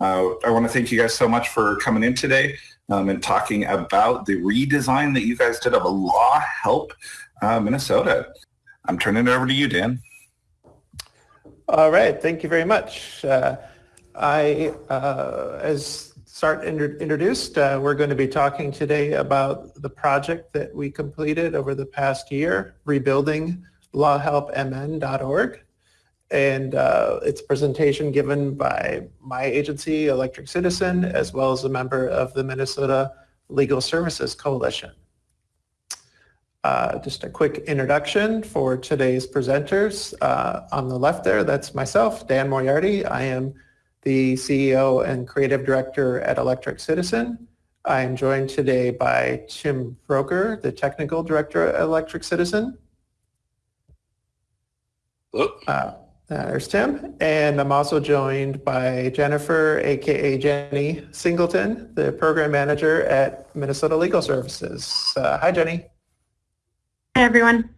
Uh, I want to thank you guys so much for coming in today um, and talking about the redesign that you guys did of a Law Help uh, Minnesota. I'm turning it over to you, Dan. All right, thank you very much. Uh, I, uh, as Sart introduced, uh, we're going to be talking today about the project that we completed over the past year, rebuilding lawhelpmn.org. And uh, it's a presentation given by my agency, Electric Citizen, as well as a member of the Minnesota Legal Services Coalition. Uh, just a quick introduction for today's presenters. Uh, on the left there, that's myself, Dan Moriarty. I am the CEO and Creative Director at Electric Citizen. I am joined today by Tim Broeker, the Technical Director at Electric Citizen. Hello. Uh, there's Tim. And I'm also joined by Jennifer, aka Jenny Singleton, the Program Manager at Minnesota Legal Services. Uh, hi, Jenny. Hi, everyone.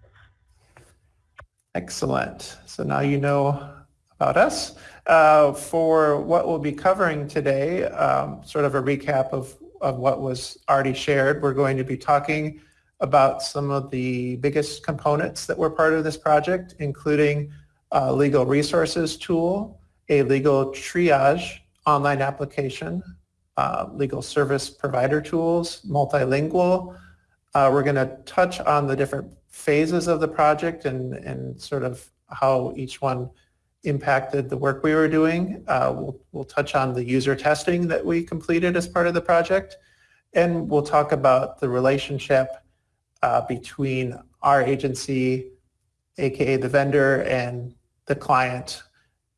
Excellent. So now you know about us. Uh, for what we'll be covering today, um, sort of a recap of, of what was already shared, we're going to be talking about some of the biggest components that were part of this project, including a legal resources tool, a legal triage online application, uh, legal service provider tools, multilingual. Uh, we're going to touch on the different phases of the project and, and sort of how each one impacted the work we were doing. Uh, we'll, we'll touch on the user testing that we completed as part of the project. And we'll talk about the relationship uh, between our agency, aka the vendor, and the client,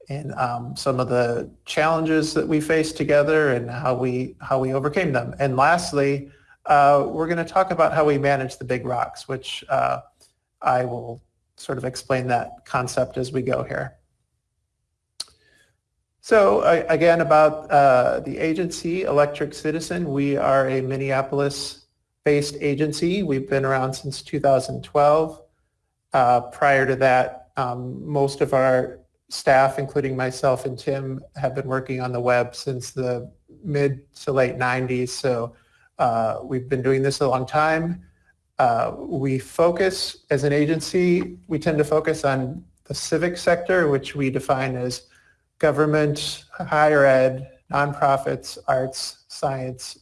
and um, some of the challenges that we faced together and how we how we overcame them. And lastly, uh, we're going to talk about how we manage the big rocks, which uh, I will sort of explain that concept as we go here. So uh, again, about uh, the agency, Electric Citizen, we are a Minneapolis-based agency. We've been around since 2012. Uh, prior to that, um, most of our staff, including myself and Tim, have been working on the web since the mid to late 90s. So uh, we've been doing this a long time. Uh, we focus, as an agency, we tend to focus on the civic sector, which we define as government, higher ed, nonprofits, arts, science,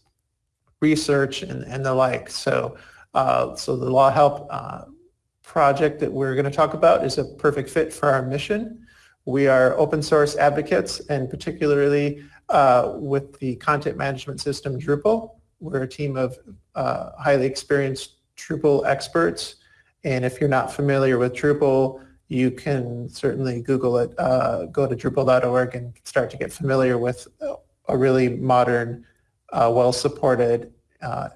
research, and, and the like. So, uh, so the Law Help uh, project that we're going to talk about is a perfect fit for our mission. We are open source advocates, and particularly uh, with the content management system Drupal. We're a team of uh, highly experienced Drupal experts. And if you're not familiar with Drupal, you can certainly Google it, uh, go to Drupal.org and start to get familiar with a really modern, uh, well-supported, uh,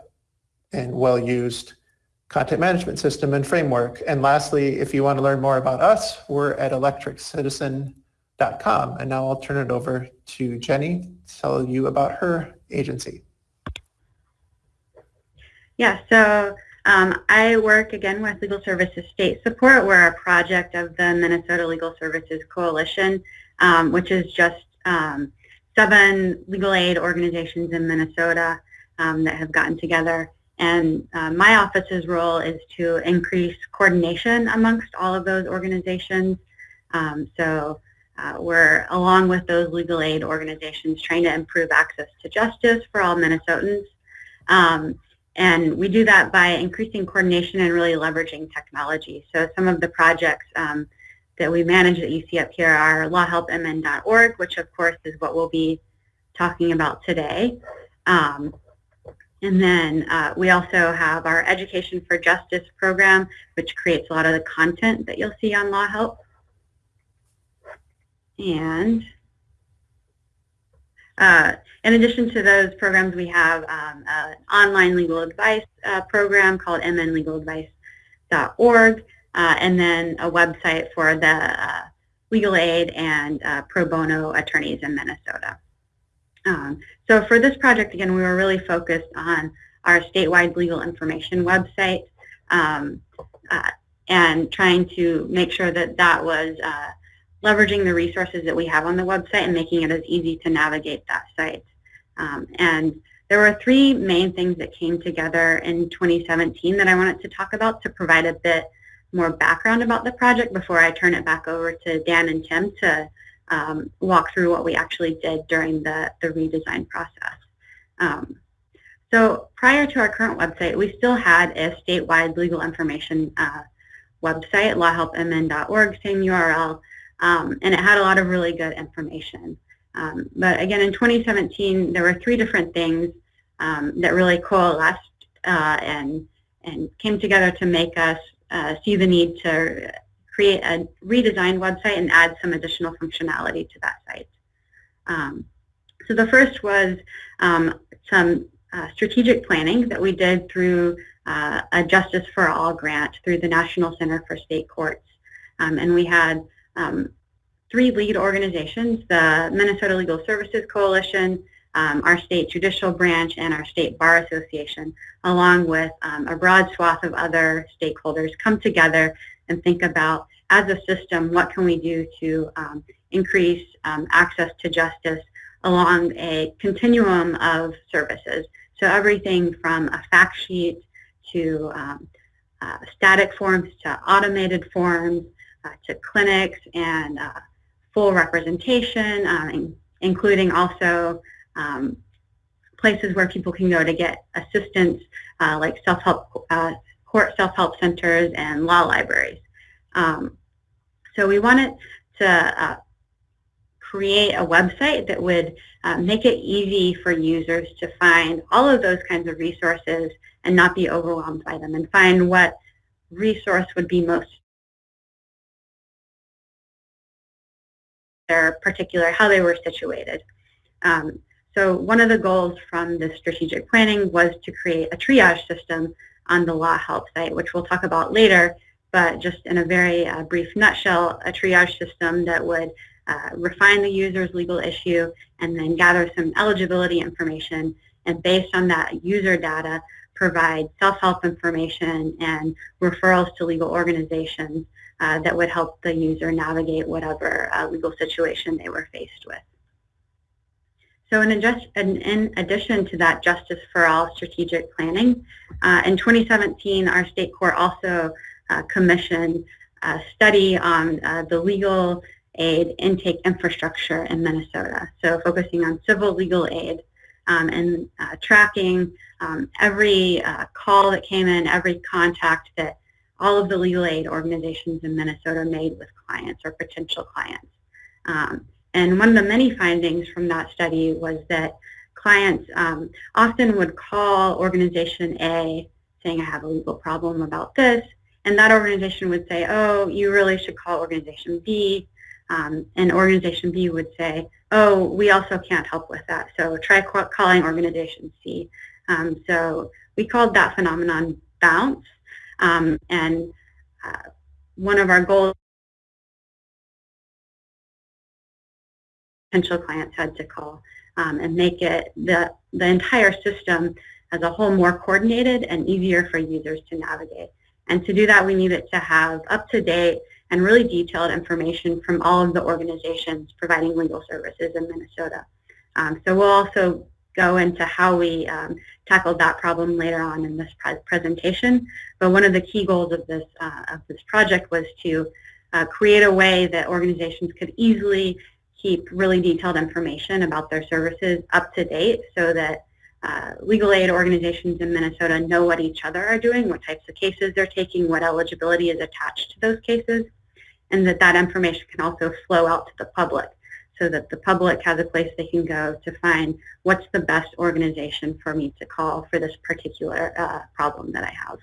and well-used content management system and framework. And lastly, if you want to learn more about us, we're at electriccitizen.com. And now I'll turn it over to Jenny to tell you about her agency. Yeah, so um, I work again with Legal Services State Support. We're a project of the Minnesota Legal Services Coalition, um, which is just um, seven legal aid organizations in Minnesota um, that have gotten together. And uh, my office's role is to increase coordination amongst all of those organizations. Um, so uh, we're, along with those legal aid organizations, trying to improve access to justice for all Minnesotans. Um, and we do that by increasing coordination and really leveraging technology. So some of the projects um, that we manage that you see up here are lawhelpmn.org, which of course is what we'll be talking about today. Um, and then uh, we also have our Education for Justice program, which creates a lot of the content that you'll see on Law Help. And uh, in addition to those programs, we have um, an online legal advice uh, program called mnlegaladvice.org, uh, and then a website for the uh, legal aid and uh, pro bono attorneys in Minnesota. Um, so for this project, again, we were really focused on our statewide legal information website um, uh, and trying to make sure that that was leveraging the resources that we have on the website and making it as easy to navigate that site. Um, and there were three main things that came together in 2017 that I wanted to talk about to provide a bit more background about the project before I turn it back over to Dan and Tim to um, walk through what we actually did during the, the redesign process. Um, so prior to our current website, we still had a statewide legal information uh, website, lawhelpmn.org, same URL, um, and it had a lot of really good information. Um, but again, in 2017, there were three different things um, that really coalesced uh, and, and came together to make us uh, see the need to create a redesigned website and add some additional functionality to that site. Um, so the first was um, some uh, strategic planning that we did through uh, a Justice for All grant through the National Center for State Courts. Um, and we had um, three lead organizations, the Minnesota Legal Services Coalition, um, our state judicial branch, and our state bar association, along with um, a broad swath of other stakeholders come together and think about, as a system, what can we do to um, increase um, access to justice along a continuum of services. So everything from a fact sheet to um, uh, static forms to automated forms uh, to clinics and uh, full representation, um, including also um, places where people can go to get assistance uh, like self-help, uh, court self-help centers and law libraries. Um, so we wanted to uh, create a website that would uh, make it easy for users to find all of those kinds of resources and not be overwhelmed by them and find what resource would be most their particular, how they were situated. Um, so one of the goals from the strategic planning was to create a triage system on the Law Help site, which we'll talk about later, but just in a very uh, brief nutshell, a triage system that would uh, refine the user's legal issue and then gather some eligibility information and based on that user data provide self-help information and referrals to legal organizations uh, that would help the user navigate whatever uh, legal situation they were faced with. So in, in, addition to that Justice for All strategic planning, uh, in 2017 our state court also uh, commissioned a study on uh, the legal aid intake infrastructure in Minnesota. So focusing on civil legal aid um, and uh, tracking um, every uh, call that came in, every contact that all of the legal aid organizations in Minnesota made with clients or potential clients. Um, and one of the many findings from that study was that clients um, often would call organization A saying, I have a legal problem about this, and that organization would say, oh, you really should call organization B, um, and organization B would say, oh, we also can't help with that, so try calling organization C. Um, so we called that phenomenon bounce, um, and uh, one of our goals potential clients had to call um, and make it the, the entire system as a whole more coordinated and easier for users to navigate. And to do that, we needed to have up-to-date and really detailed information from all of the organizations providing legal services in Minnesota. Um, so we'll also go into how we um, tackled that problem later on in this pre presentation. But one of the key goals of this, uh, of this project was to uh, create a way that organizations could easily keep really detailed information about their services up to date so that uh, legal aid organizations in Minnesota know what each other are doing, what types of cases they're taking, what eligibility is attached to those cases, and that that information can also flow out to the public so that the public has a place they can go to find what's the best organization for me to call for this particular uh, problem that I have.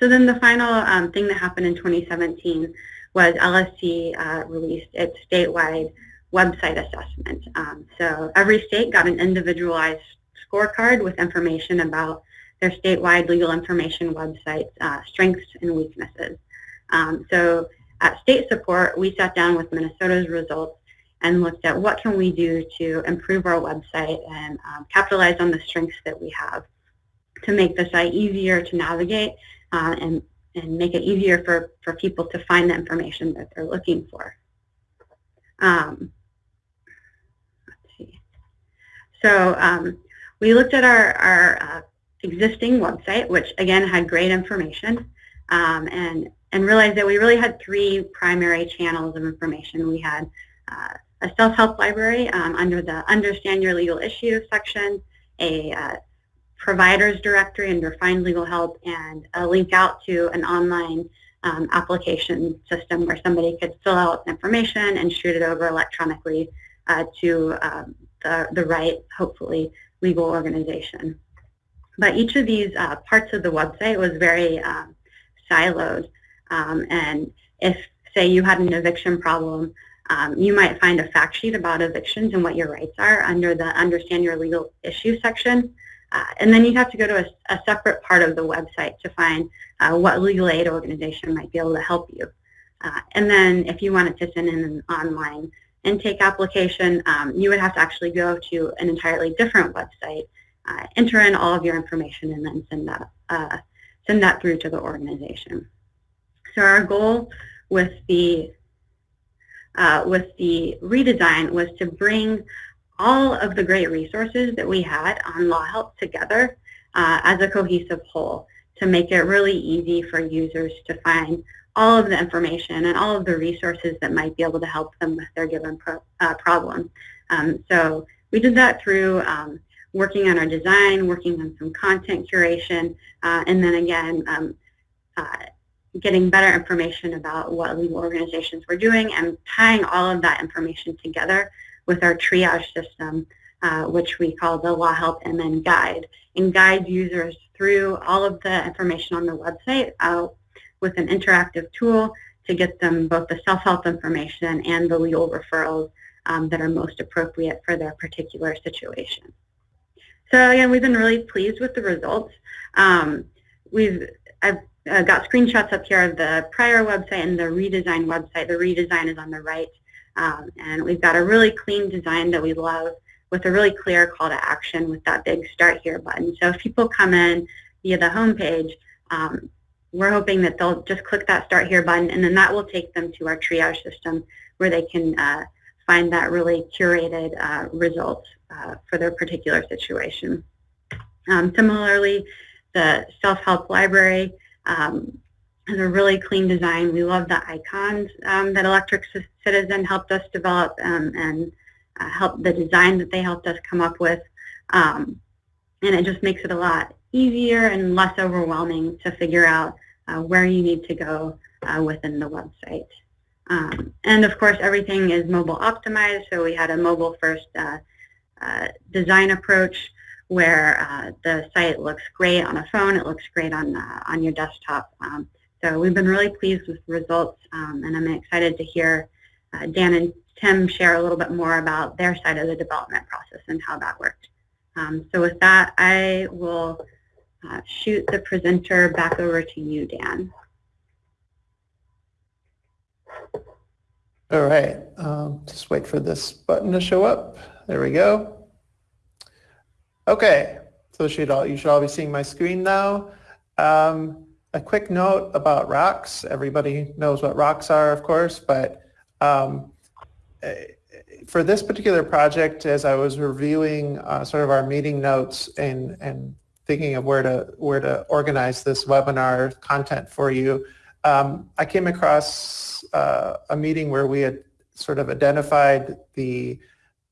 So then the final um, thing that happened in 2017 was LSC uh, released its statewide website assessment. Um, so every state got an individualized scorecard with information about their statewide legal information website's uh, strengths and weaknesses. Um, so at state support, we sat down with Minnesota's results and looked at what can we do to improve our website and um, capitalize on the strengths that we have to make the site easier to navigate uh, and and make it easier for, for people to find the information that they're looking for. Um, let's see. So um, we looked at our, our uh, existing website, which again had great information, um, and, and realized that we really had three primary channels of information. We had uh, a self-help library um, under the Understand Your Legal Issues section, a uh, providers directory under Find Legal Help, and a link out to an online um, application system where somebody could fill out information and shoot it over electronically uh, to um, the, the right, hopefully, legal organization. But each of these uh, parts of the website was very um, siloed. Um, and if, say, you had an eviction problem, um, you might find a fact sheet about evictions and what your rights are under the Understand Your Legal Issues section. Uh, and then you'd have to go to a, a, separate part of the website to find uh, what legal aid organization might be able to help you. Uh, and then if you wanted to send in an online intake application, um, you would have to actually go to an entirely different website, uh, enter in all of your information, and then send that, uh, send that through to the organization. So our goal with the uh, with the redesign was to bring all of the great resources that we had on Law Help together uh, as a cohesive whole to make it really easy for users to find all of the information and all of the resources that might be able to help them with their given pro uh, problem. Um, so we did that through um, working on our design, working on some content curation, uh, and then again, um, uh, getting better information about what legal organizations were doing and tying all of that information together with our triage system, uh, which we call the Law Help MN Guide, and guide users through all of the information on the website uh, with an interactive tool to get them both the self-help information and the legal referrals um, that are most appropriate for their particular situation. So again, we've been really pleased with the results. Um, we've I've uh, got screenshots up here of the prior website and the redesigned website. The redesign is on the right. Um, and we've got a really clean design that we love with a really clear call to action with that big Start Here button. So if people come in via the home page, um, we're hoping that they'll just click that Start Here button, and then that will take them to our triage system where they can uh, find that really curated uh, results uh, for their particular situation. Um, similarly, the self-help library um, has a really clean design. We love the icons um, that Electric Citizen helped us develop um, and uh, help the design that they helped us come up with. Um, and it just makes it a lot easier and less overwhelming to figure out uh, where you need to go uh, within the website. Um, and of course, everything is mobile optimized, so we had a mobile first uh, uh, design approach where uh, the site looks great on a phone, it looks great on, uh, on your desktop. Um, so we've been really pleased with the results, um, and I'm excited to hear Dan and Tim share a little bit more about their side of the development process and how that worked. Um, so with that, I will uh, shoot the presenter back over to you, Dan. All right, um, just wait for this button to show up. There we go. Okay, so should all, you should all be seeing my screen now. Um, a quick note about rocks. Everybody knows what rocks are, of course, but um, eh, for this particular project, as I was reviewing uh, sort of our meeting notes and, and thinking of where to, where to organize this webinar content for you, um, I came across uh, a meeting where we had sort of identified the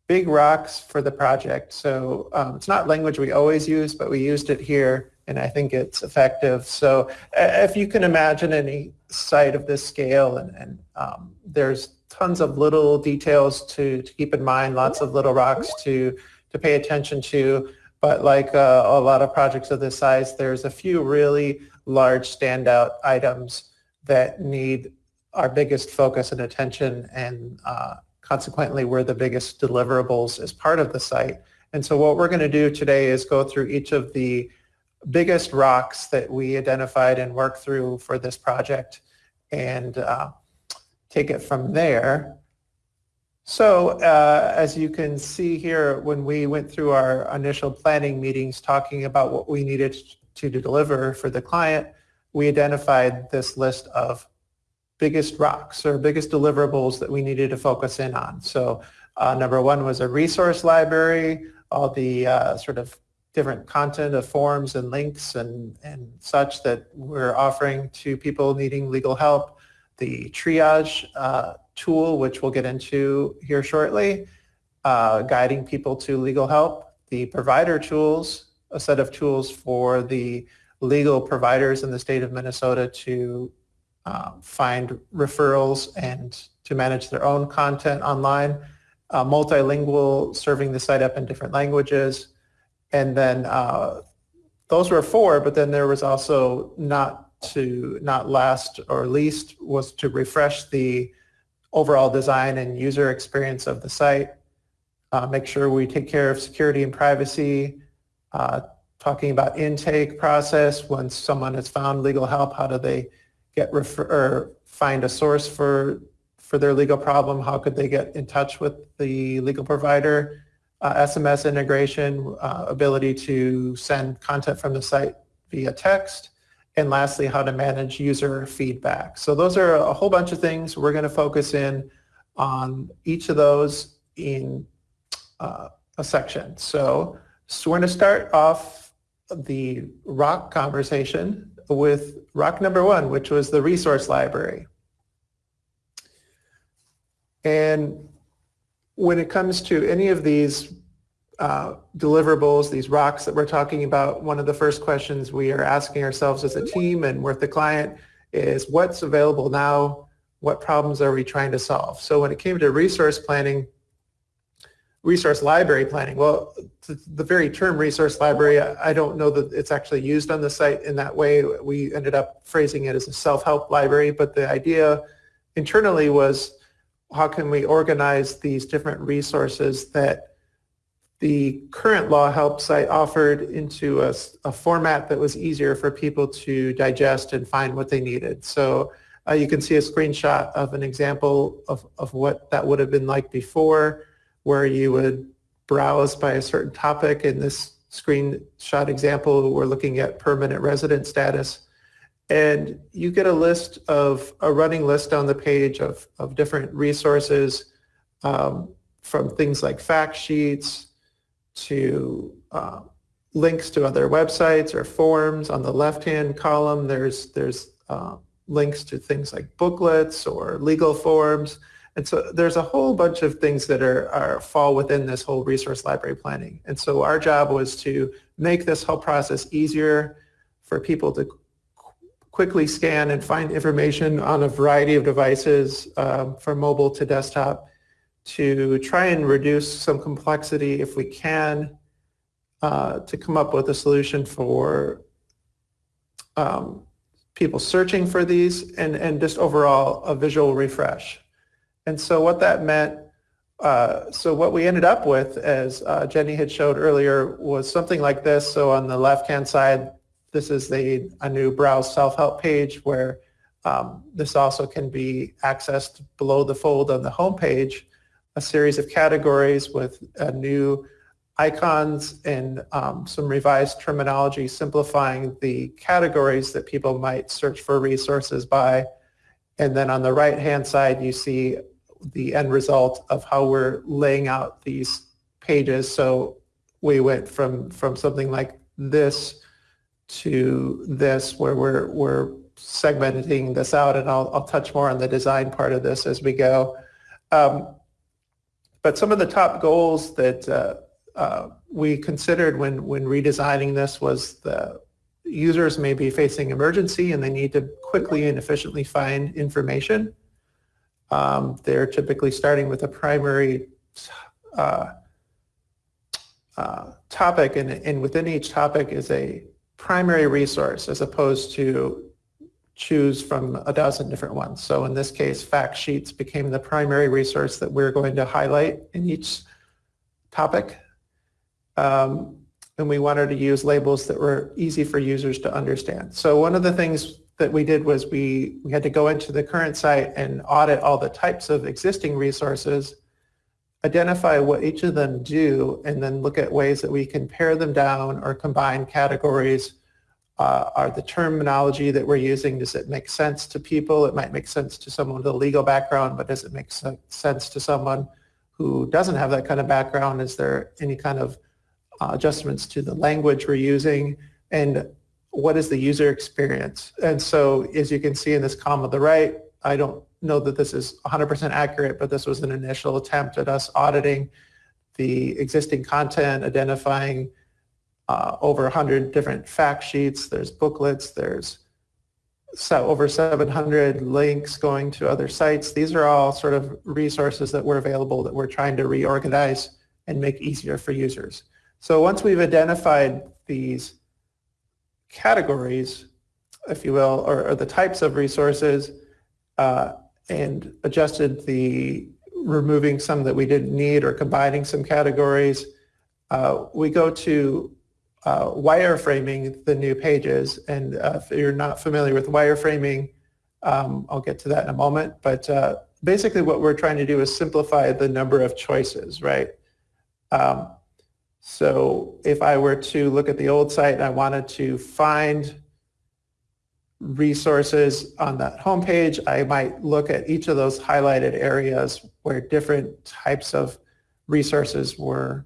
big rocks for the project. So um, it's not language we always use, but we used it here and I think it's effective. So if you can imagine any site of this scale and, and um, there's tons of little details to, to keep in mind, lots of little rocks to, to pay attention to. But like uh, a lot of projects of this size, there's a few really large standout items that need our biggest focus and attention and uh, consequently we're the biggest deliverables as part of the site. And so what we're going to do today is go through each of the biggest rocks that we identified and worked through for this project and uh, take it from there. So uh, as you can see here, when we went through our initial planning meetings talking about what we needed to deliver for the client, we identified this list of biggest rocks or biggest deliverables that we needed to focus in on. So uh, number one was a resource library, all the uh, sort of different content of forms and links and, and such that we're offering to people needing legal help. The triage uh, tool, which we'll get into here shortly, uh, guiding people to legal help. The provider tools, a set of tools for the legal providers in the state of Minnesota to uh, find referrals and to manage their own content online. Uh, multilingual, serving the site up in different languages. And then uh, those were four, but then there was also not to, not last or least, was to refresh the overall design and user experience of the site, uh, make sure we take care of security and privacy, uh, talking about intake process. Once someone has found legal help, how do they get refer or find a source for for their legal problem? How could they get in touch with the legal provider? Uh, SMS integration, uh, ability to send content from the site via text, and lastly, how to manage user feedback. So those are a whole bunch of things. We're going to focus in on each of those in uh, a section. So, so we're going to start off the rock conversation with rock number one, which was the resource library. And when it comes to any of these uh, deliverables, these rocks that we're talking about, one of the first questions we are asking ourselves as a team and with the client is what's available now? What problems are we trying to solve? So when it came to resource planning, resource library planning, well, the very term resource library, I don't know that it's actually used on the site in that way. We ended up phrasing it as a self-help library, but the idea internally was how can we organize these different resources that the current law help site offered into a, a, format that was easier for people to digest and find what they needed. So uh, you can see a screenshot of an example of, of what that would have been like before, where you would browse by a certain topic. In this screenshot example, we're looking at permanent resident status. And you get a list of, a running list on the page of, of different resources um, from things like fact sheets, to uh, links to other websites or forums. On the left-hand column, there's, there's uh, links to things like booklets or legal forms. And so there's a whole bunch of things that are, are fall within this whole resource library planning. And so our job was to make this whole process easier for people to quickly scan and find information on a variety of devices um, from mobile to desktop to try and reduce some complexity if we can uh, to come up with a solution for um, people searching for these and, and just overall a visual refresh. And so what that meant, uh, so what we ended up with, as uh, Jenny had showed earlier, was something like this. So on the left-hand side, this is the, a new browse self-help page where um, this also can be accessed below the fold on the home page a series of categories with uh, new icons and um, some revised terminology simplifying the categories that people might search for resources by. And then on the right-hand side, you see the end result of how we're laying out these pages. So we went from, from something like this to this where we're, we're segmenting this out and I'll, I'll touch more on the design part of this as we go. Um, but some of the top goals that uh, uh, we considered when, when redesigning this was the users may be facing emergency and they need to quickly and efficiently find information. Um, they're typically starting with a primary uh, uh, topic and, and within each topic is a primary resource as opposed to choose from a dozen different ones. So in this case, fact sheets became the primary resource that we're going to highlight in each topic. Um, and we wanted to use labels that were easy for users to understand. So one of the things that we did was we, we had to go into the current site and audit all the types of existing resources, identify what each of them do, and then look at ways that we can pare them down or combine categories uh, are the terminology that we're using, does it make sense to people? It might make sense to someone with a legal background, but does it make sense to someone who doesn't have that kind of background? Is there any kind of uh, adjustments to the language we're using? And what is the user experience? And so as you can see in this column on the right, I don't know that this is 100% accurate, but this was an initial attempt at us auditing the existing content, identifying uh, over 100 different fact sheets. There's booklets. There's so over 700 links going to other sites. These are all sort of resources that were available that we're trying to reorganize and make easier for users. So once we've identified these categories, if you will, or, or the types of resources, uh, and adjusted the removing some that we didn't need or combining some categories, uh, we go to uh, wireframing the new pages. And uh, if you're not familiar with wireframing, um, I'll get to that in a moment. But uh, basically what we're trying to do is simplify the number of choices, right? Um, so if I were to look at the old site and I wanted to find resources on that homepage, I might look at each of those highlighted areas where different types of resources were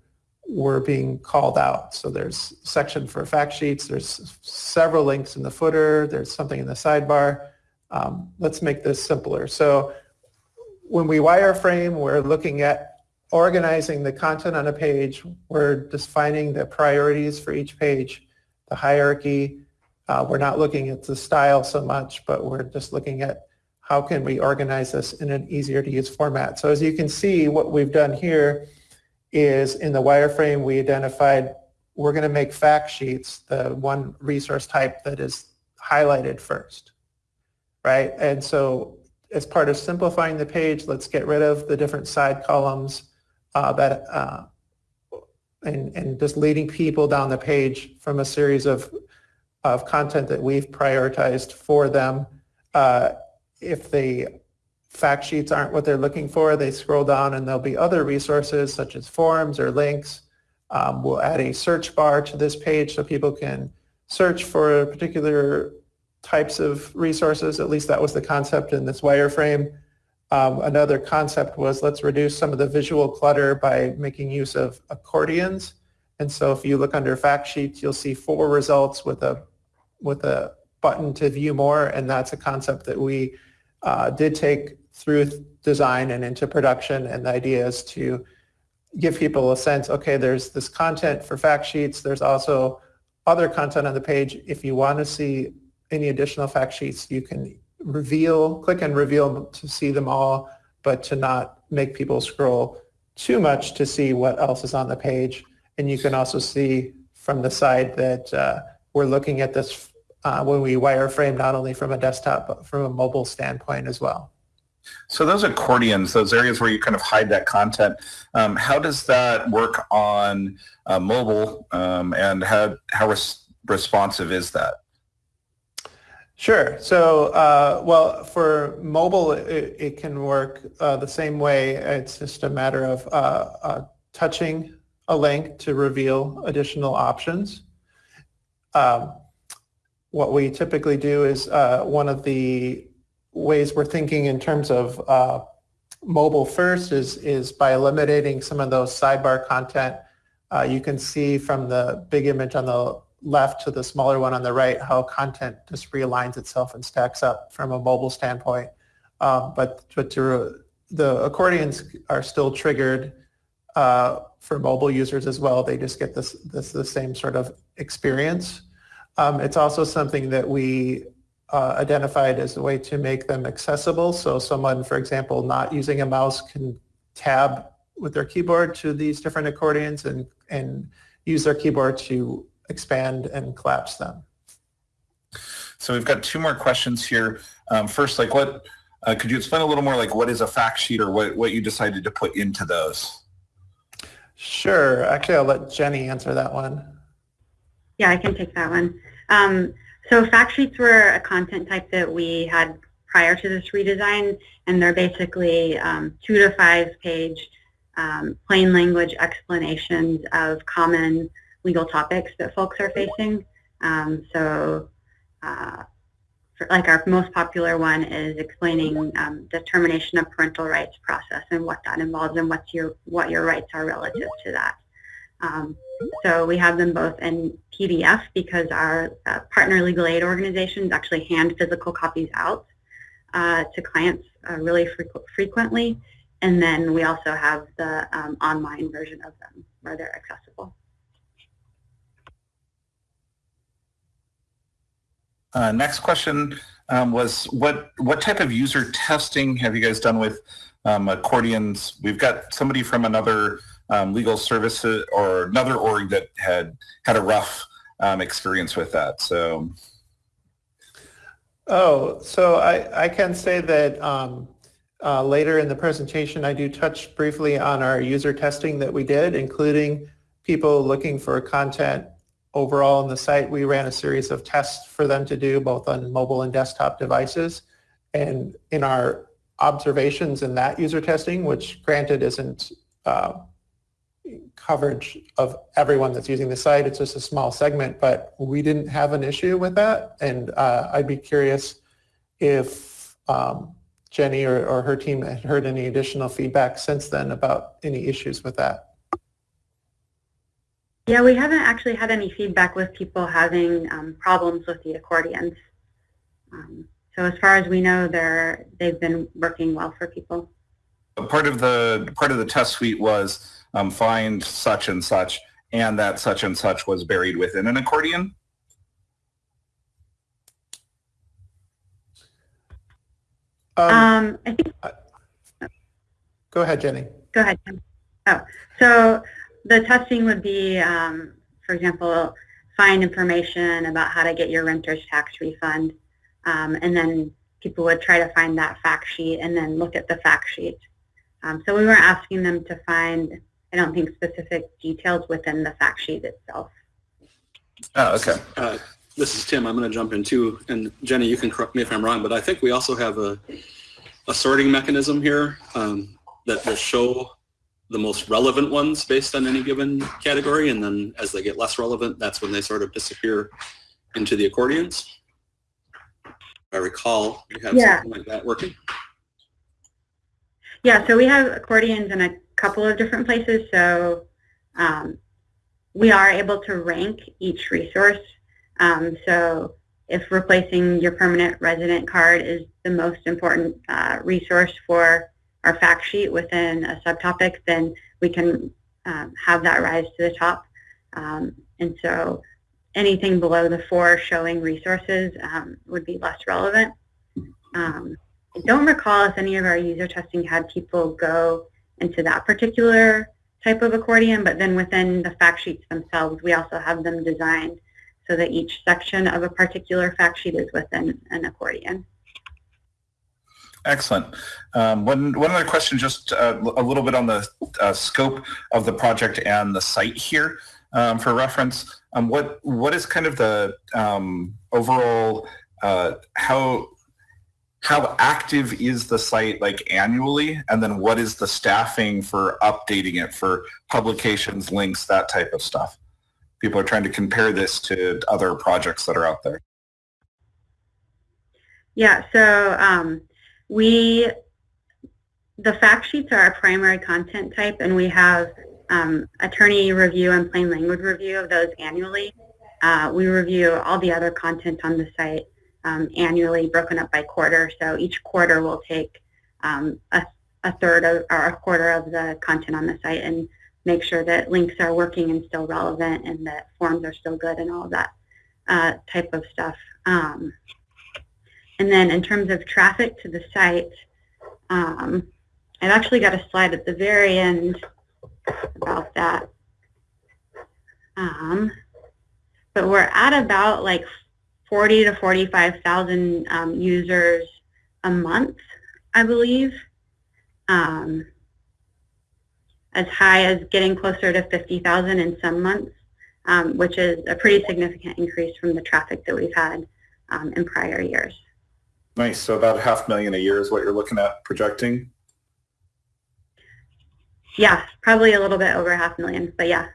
were being called out. So there's section for fact sheets. There's several links in the footer. There's something in the sidebar. Um, let's make this simpler. So when we wireframe, we're looking at organizing the content on a page. We're defining the priorities for each page, the hierarchy. Uh, we're not looking at the style so much, but we're just looking at how can we organize this in an easier to use format. So as you can see, what we've done here is in the wireframe we identified we're going to make fact sheets the one resource type that is highlighted first, right? And so as part of simplifying the page, let's get rid of the different side columns uh, that uh, and, and just leading people down the page from a series of, of content that we've prioritized for them. Uh, if they fact sheets aren't what they're looking for, they scroll down and there'll be other resources such as forums or links. Um, we'll add a search bar to this page so people can search for particular types of resources. At least that was the concept in this wireframe. Um, another concept was let's reduce some of the visual clutter by making use of accordions. And so if you look under fact sheets, you'll see four results with a with a button to view more, and that's a concept that we uh, did take through design and into production. And the idea is to give people a sense, okay, there's this content for fact sheets. There's also other content on the page. If you want to see any additional fact sheets, you can reveal, click and reveal to see them all, but to not make people scroll too much to see what else is on the page. And you can also see from the side that uh, we're looking at this uh, when we wireframe not only from a desktop, but from a mobile standpoint as well. So those accordions, those areas where you kind of hide that content, um, how does that work on uh, mobile um, and how, how res responsive is that? Sure. So, uh, well, for mobile, it, it can work uh, the same way. It's just a matter of uh, uh, touching a link to reveal additional options. Um, what we typically do is uh, one of the ways we're thinking in terms of uh, mobile first is, is by eliminating some of those sidebar content. Uh, you can see from the big image on the left to the smaller one on the right how content just realigns itself and stacks up from a mobile standpoint. Um, but but to, the accordions are still triggered uh, for mobile users as well. They just get this, this the same sort of experience. Um, it's also something that we uh, identified as a way to make them accessible. So someone, for example, not using a mouse can tab with their keyboard to these different accordions and, and use their keyboard to expand and collapse them. So we've got two more questions here. Um, first, like what, uh, could you explain a little more like what is a fact sheet or what, what you decided to put into those? Sure. Actually, I'll let Jenny answer that one. Yeah, I can take that one. Um, so fact sheets were a content type that we had prior to this redesign, and they're basically um, two to five page um, plain language explanations of common legal topics that folks are facing. Um, so uh, for, like our most popular one is explaining um, the termination of parental rights process and what that involves and what's your what your rights are relative to that. So we have them both in PDF because our uh, partner legal aid organizations actually hand physical copies out uh, to clients uh, really frequ frequently. And then we also have the um, online version of them where they're accessible. Uh, next question um, was what what type of user testing have you guys done with um, accordions? We've got somebody from another um, legal services or another org that had had a rough um, experience with that. So. Oh, so I, I can say that um, uh, later in the presentation, I do touch briefly on our user testing that we did, including people looking for content overall on the site. We ran a series of tests for them to do both on mobile and desktop devices. And in our observations in that user testing, which granted isn't uh, coverage of everyone that's using the site. It's just a small segment, but we didn't have an issue with that. And uh, I'd be curious if um, Jenny or, or her team had heard any additional feedback since then about any issues with that. Yeah, we haven't actually had any feedback with people having um, problems with the accordions. Um, so as far as we know, they're they've been working well for people. Part of the part of the test suite was um, find such and such, and that such and such was buried within an accordion? Um, um I think. Go ahead, Jenny. Go ahead. Oh, so the testing would be, um, for example, find information about how to get your renter's tax refund, um, and then people would try to find that fact sheet and then look at the fact sheet. Um, so we weren't asking them to find I don't think specific details within the fact sheet itself. Oh, okay. Uh, this is Tim. I'm going to jump in too. And Jenny, you can correct me if I'm wrong, but I think we also have a, a sorting mechanism here um, that will show the most relevant ones based on any given category. And then as they get less relevant, that's when they sort of disappear into the accordions. I recall, we have yeah. something like that working. Yeah, so we have accordions and a couple of different places. So um, we are able to rank each resource. Um, so if replacing your permanent resident card is the most important uh, resource for our fact sheet within a subtopic, then we can um, have that rise to the top. Um, and so anything below the four showing resources um, would be less relevant. Um, I don't recall if any of our user testing had people go into that particular type of accordion, but then within the fact sheets themselves, we also have them designed so that each section of a particular fact sheet is within an accordion. Excellent. Um, one, one other question, just uh, a little bit on the uh, scope of the project and the site here um, for reference. Um, what what is kind of the um, overall uh, how how active is the site like annually? And then what is the staffing for updating it for publications links that type of stuff? People are trying to compare this to other projects that are out there. Yeah so um, we the fact sheets are our primary content type and we have um, attorney review and plain language review of those annually. Uh, we review all the other content on the site um, annually broken up by quarter. So each quarter will take um, a, a, third of, or a quarter of the content on the site and make sure that links are working and still relevant and that forms are still good and all of that uh, type of stuff. Um, and then in terms of traffic to the site, um, I've actually got a slide at the very end about that. Um, but we're at about like 40 to 45,000 um, users a month, I believe. Um, as high as getting closer to 50,000 in some months, um, which is a pretty significant increase from the traffic that we've had um, in prior years. Nice. So about half million a year is what you're looking at projecting? Yeah, probably a little bit over half million, but yeah.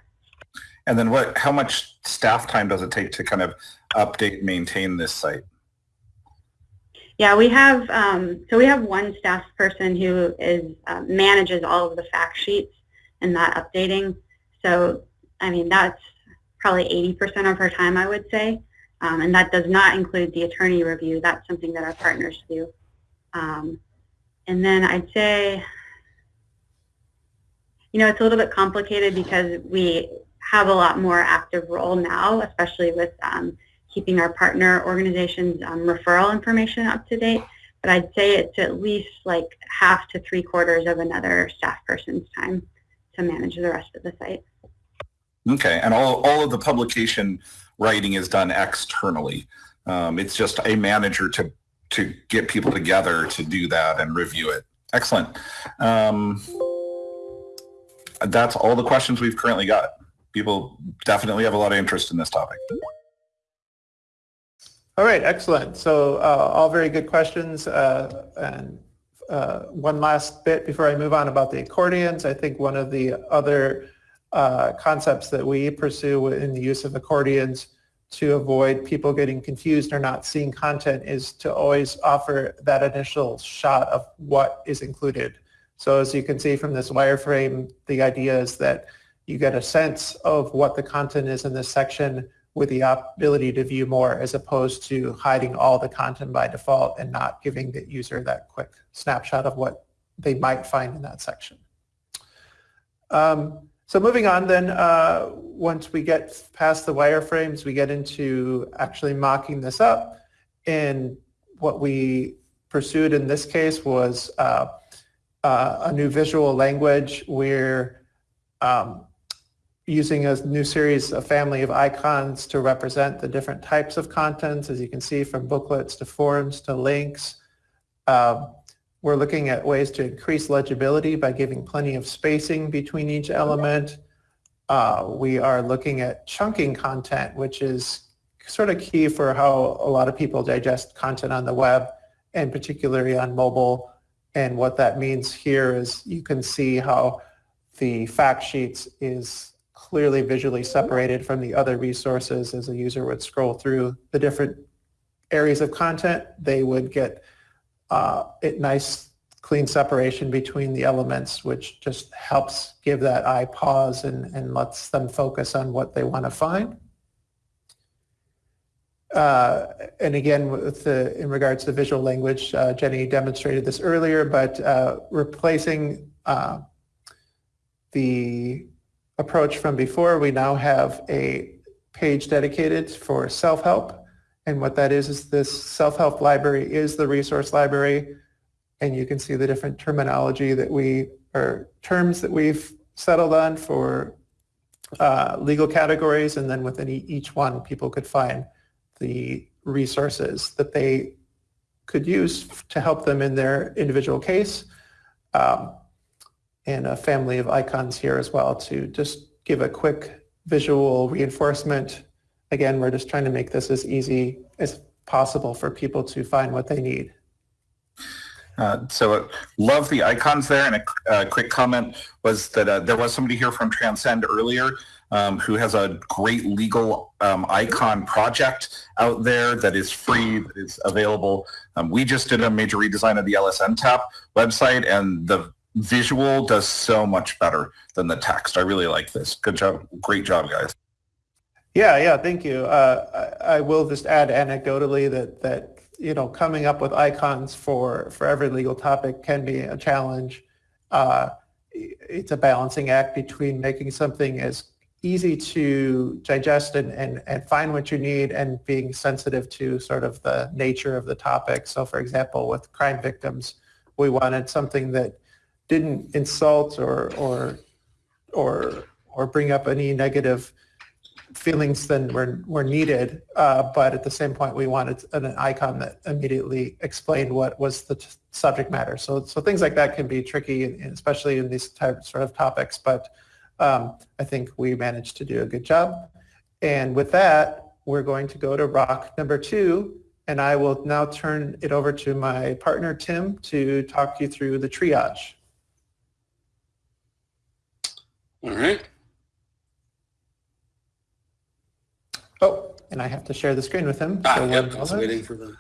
And then what, how much staff time does it take to kind of update, maintain this site? Yeah, we have, um, so we have one staff person who is, uh, manages all of the fact sheets and that updating. So, I mean, that's probably 80% of her time, I would say. Um, and that does not include the attorney review. That's something that our partners do. Um, and then I'd say, you know, it's a little bit complicated because we have a lot more active role now, especially with um, keeping our partner organizations um, referral information up to date. But I'd say it's at least like half to three quarters of another staff person's time to manage the rest of the site. Okay, and all, all of the publication writing is done externally. Um, it's just a manager to, to get people together to do that and review it. Excellent. Um, that's all the questions we've currently got. People definitely have a lot of interest in this topic. All right, excellent. So uh, all very good questions. Uh, and uh, one last bit before I move on about the accordions. I think one of the other uh, concepts that we pursue in the use of accordions to avoid people getting confused or not seeing content is to always offer that initial shot of what is included. So as you can see from this wireframe, the idea is that you get a sense of what the content is in this section with the ability to view more as opposed to hiding all the content by default and not giving the user that quick snapshot of what they might find in that section. Um, so moving on then, uh, once we get past the wireframes, we get into actually mocking this up. And what we pursued in this case was uh, uh, a new visual language where um, using a new series, a family of icons to represent the different types of contents, as you can see from booklets to forms to links. Um, we're looking at ways to increase legibility by giving plenty of spacing between each element. Uh, we are looking at chunking content, which is sort of key for how a lot of people digest content on the web and particularly on mobile. And what that means here is you can see how the fact sheets is clearly visually separated from the other resources as a user would scroll through the different areas of content. They would get uh, nice clean separation between the elements, which just helps give that eye pause and, and lets them focus on what they want to find. Uh, and again, with the, in regards to visual language, uh, Jenny demonstrated this earlier, but uh, replacing uh, the approach from before, we now have a page dedicated for self-help. And what that is, is this self-help library is the resource library. And you can see the different terminology that we, or terms that we've settled on for uh, legal categories. And then within each one, people could find the resources that they could use to help them in their individual case. Um, and a family of icons here as well to just give a quick visual reinforcement again, we're just trying to make this as easy as possible for people to find what they need. Uh, so uh, love the icons there. And a uh, quick comment was that uh, there was somebody here from Transcend earlier um, who has a great legal um, icon project out there that is free, that is available. Um, we just did a major redesign of the LSNTAP website and the visual does so much better than the text. I really like this. Good job. Great job, guys. Yeah, yeah, thank you. Uh, I, I, will just add anecdotally that that you know coming up with icons for for every legal topic can be a challenge. Uh, it's a balancing act between making something as easy to digest and, and, and find what you need and being sensitive to sort of the nature of the topic. So for example, with crime victims, we wanted something that didn't insult or or or or bring up any negative feelings than were, were needed, uh, but at the same point, we wanted an, an icon that immediately explained what was the subject matter. So, so things like that can be tricky, especially in these types sort of topics, but um, I think we managed to do a good job. And with that, we're going to go to rock number two, and I will now turn it over to my partner, Tim, to talk you through the triage. All right. Oh, and I have to share the screen with him. Ah, so yep, I was waiting for the,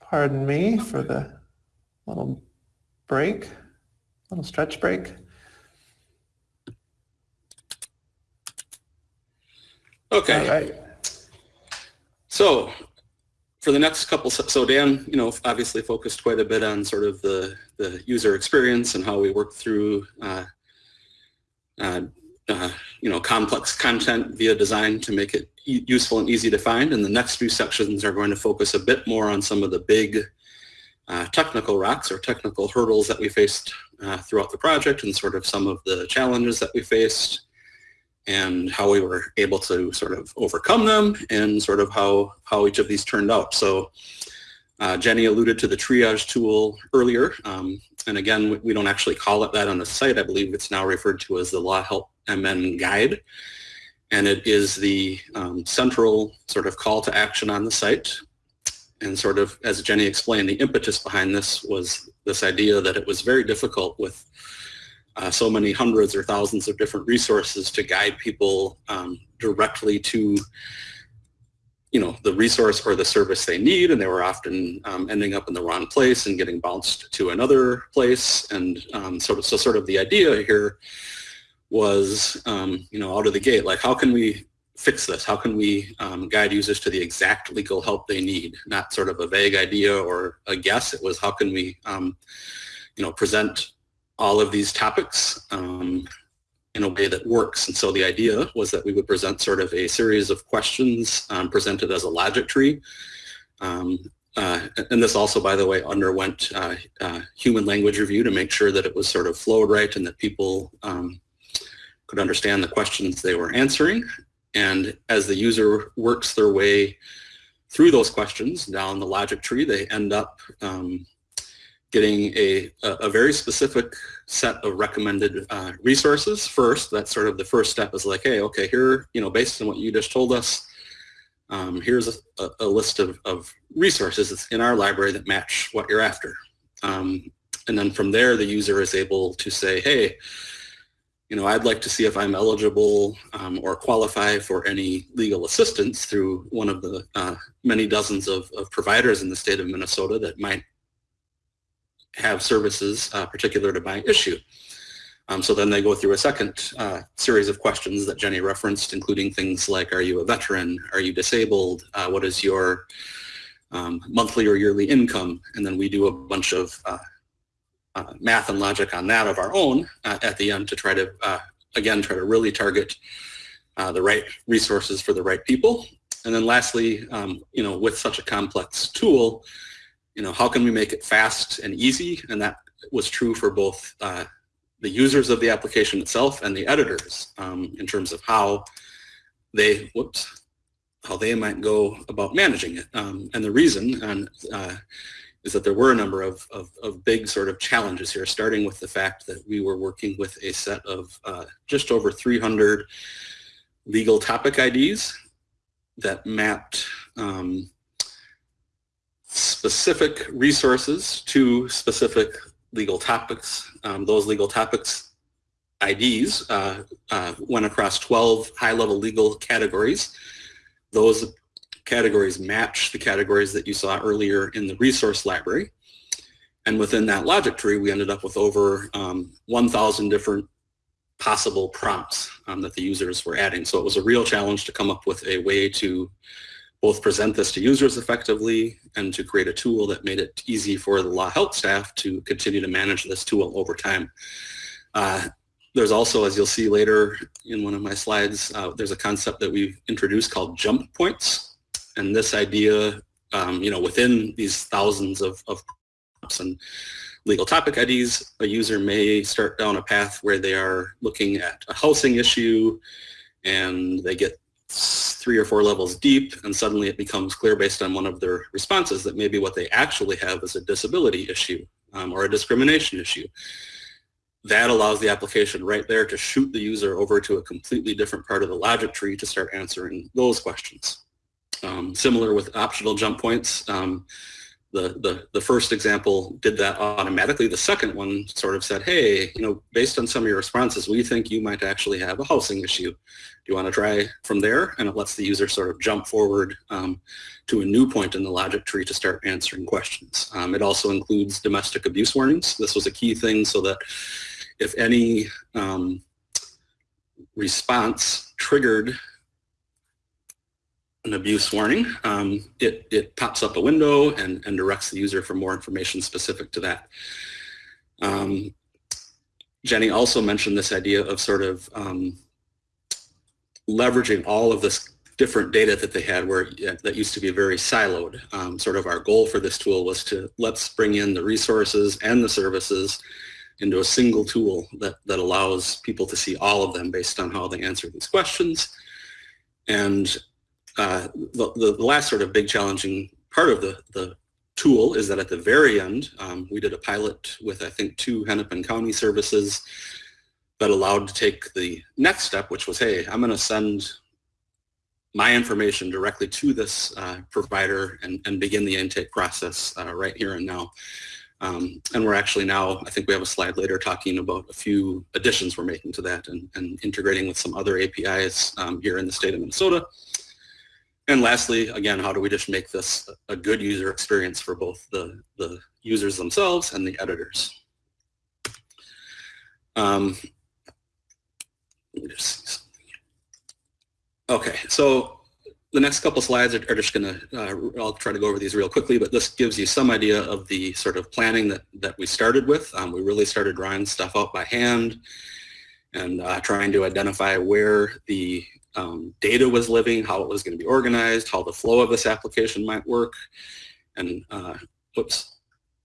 Pardon me for the little break, little stretch break. okay. All right. So for the next couple, so Dan, you know, obviously focused quite a bit on sort of the, the user experience and how we work through, uh, uh, uh, you know, complex content via design to make it e- useful and easy to find. And the next few sections are going to focus a bit more on some of the big uh, technical rocks or technical hurdles that we faced uh, throughout the project and sort of some of the challenges that we faced and how we were able to sort of overcome them and sort of how, how each of these turned out. So uh, Jenny alluded to the triage tool earlier. Um, and again, we- don't actually call it that on the site. I believe it's now referred to as the Law Help MN Guide. And it is the um, central sort of call to action on the site. And sort of, as Jenny explained, the impetus behind this was this idea that it was very difficult with uh, so many hundreds or thousands of different resources to guide people um, directly to you know the resource or the service they need and they were often um, ending up in the wrong place and getting bounced to another place. And um, sort of so sort of the idea here was um, you know out of the gate like how can we fix this? How can we um, guide users to the exact legal help they need? Not sort of a vague idea or a guess. It was how can we um, you know present all of these topics um, in a way that works. And so the idea was that we would present sort of a series of questions um, presented as a logic tree. Um, uh, and this also, by the way, underwent uh, uh, human language review to make sure that it was sort of flowed right and that people um, could understand the questions they were answering. And as the user works their way through those questions down the logic tree, they end up um, getting a, a very specific set of recommended uh, resources first. That's sort of the first step is like, hey, okay, here, you know, based on what you just told us, um, here's a, a, list of, of resources in our library that match what you're after. Um, and then from there, the user is able to say, hey, you know, I'd like to see if I'm eligible um, or qualify for any legal assistance through one of the uh, many dozens of, of providers in the state of Minnesota that might have services uh, particular to my issue. Um, so then they go through a second uh, series of questions that Jenny referenced, including things like, are you a veteran? Are you disabled? Uh, what is your um, monthly or yearly income? And then we do a bunch of uh, uh math and logic on that of our own uh, at the end to try to, again, try to really target the right resources for the right people. And then lastly, um, you know, with such a complex tool, you know, how can we make it fast and easy? And that was true for both uh, the users of the application itself and the editors um, in terms of how they, whoops, how they might go about managing it. Um, and the reason and, uh, is that there were a number of, of, of, big sort of challenges here, starting with the fact that we were working with a set of uh, just over 300 legal topic IDs that mapped um, specific resources to specific legal topics. Um, those legal topics IDs uh, uh, went across 12 high-level legal categories. Those categories match the categories that you saw earlier in the resource library. And within that logic tree, we ended up with over um, 1,000 different possible prompts um, that the users were adding. So it was a real challenge to come up with a way to both present this to users effectively and to create a tool that made it easy for the law help staff to continue to manage this tool over time. Uh, there's also, as you'll see later in one of my slides, uh, there's a concept that we've introduced called jump points. And this idea, um, you know, within these thousands of, of and legal topic IDs, a user may start down a path where they are looking at a housing issue and they get three or four levels deep and suddenly it becomes clear based on one of their responses that maybe what they actually have is a disability issue um, or a discrimination issue. That allows the application right there to shoot the user over to a completely different part of the logic tree to start answering those questions. Um, similar with optional jump points, um, the, the, the first example did that automatically. The second one sort of said, hey, you know, based on some of your responses, we think you might actually have a housing issue. Do you want to try from there? And it lets the user sort of jump forward um, to a new point in the logic tree to start answering questions. Um, it also includes domestic abuse warnings. This was a key thing so that if any um, response triggered an abuse warning, um, it, it pops up a window and, and directs the user for more information specific to that. Um, Jenny also mentioned this idea of sort of um, leveraging all of this different data that they had where that used to be very siloed. Um, sort of our goal for this tool was to let's bring in the resources and the services into a single tool that, that allows people to see all of them based on how they answer these questions. And uh, the, the, last sort of big challenging part of the, the tool is that at the very end, um, we did a pilot with, I think, two Hennepin County services that allowed to take the next step, which was, hey, I'm going to send my information directly to this uh, provider and, and begin the intake process uh, right here and now. Um, and we're actually now, I think we have a slide later talking about a few additions we're making to that and, and integrating with some other APIs um, here in the state of Minnesota. And lastly, again, how do we just make this a good user experience for both the, the users themselves and the editors? Um, okay, so the next couple slides are, are just going to, uh, I'll try to go over these real quickly, but this gives you some idea of the sort of planning that, that we started with. Um, we really started drawing stuff out by hand and uh, trying to identify where the um, data was living, how it was going to be organized, how the flow of this application might work. And uh, whoops,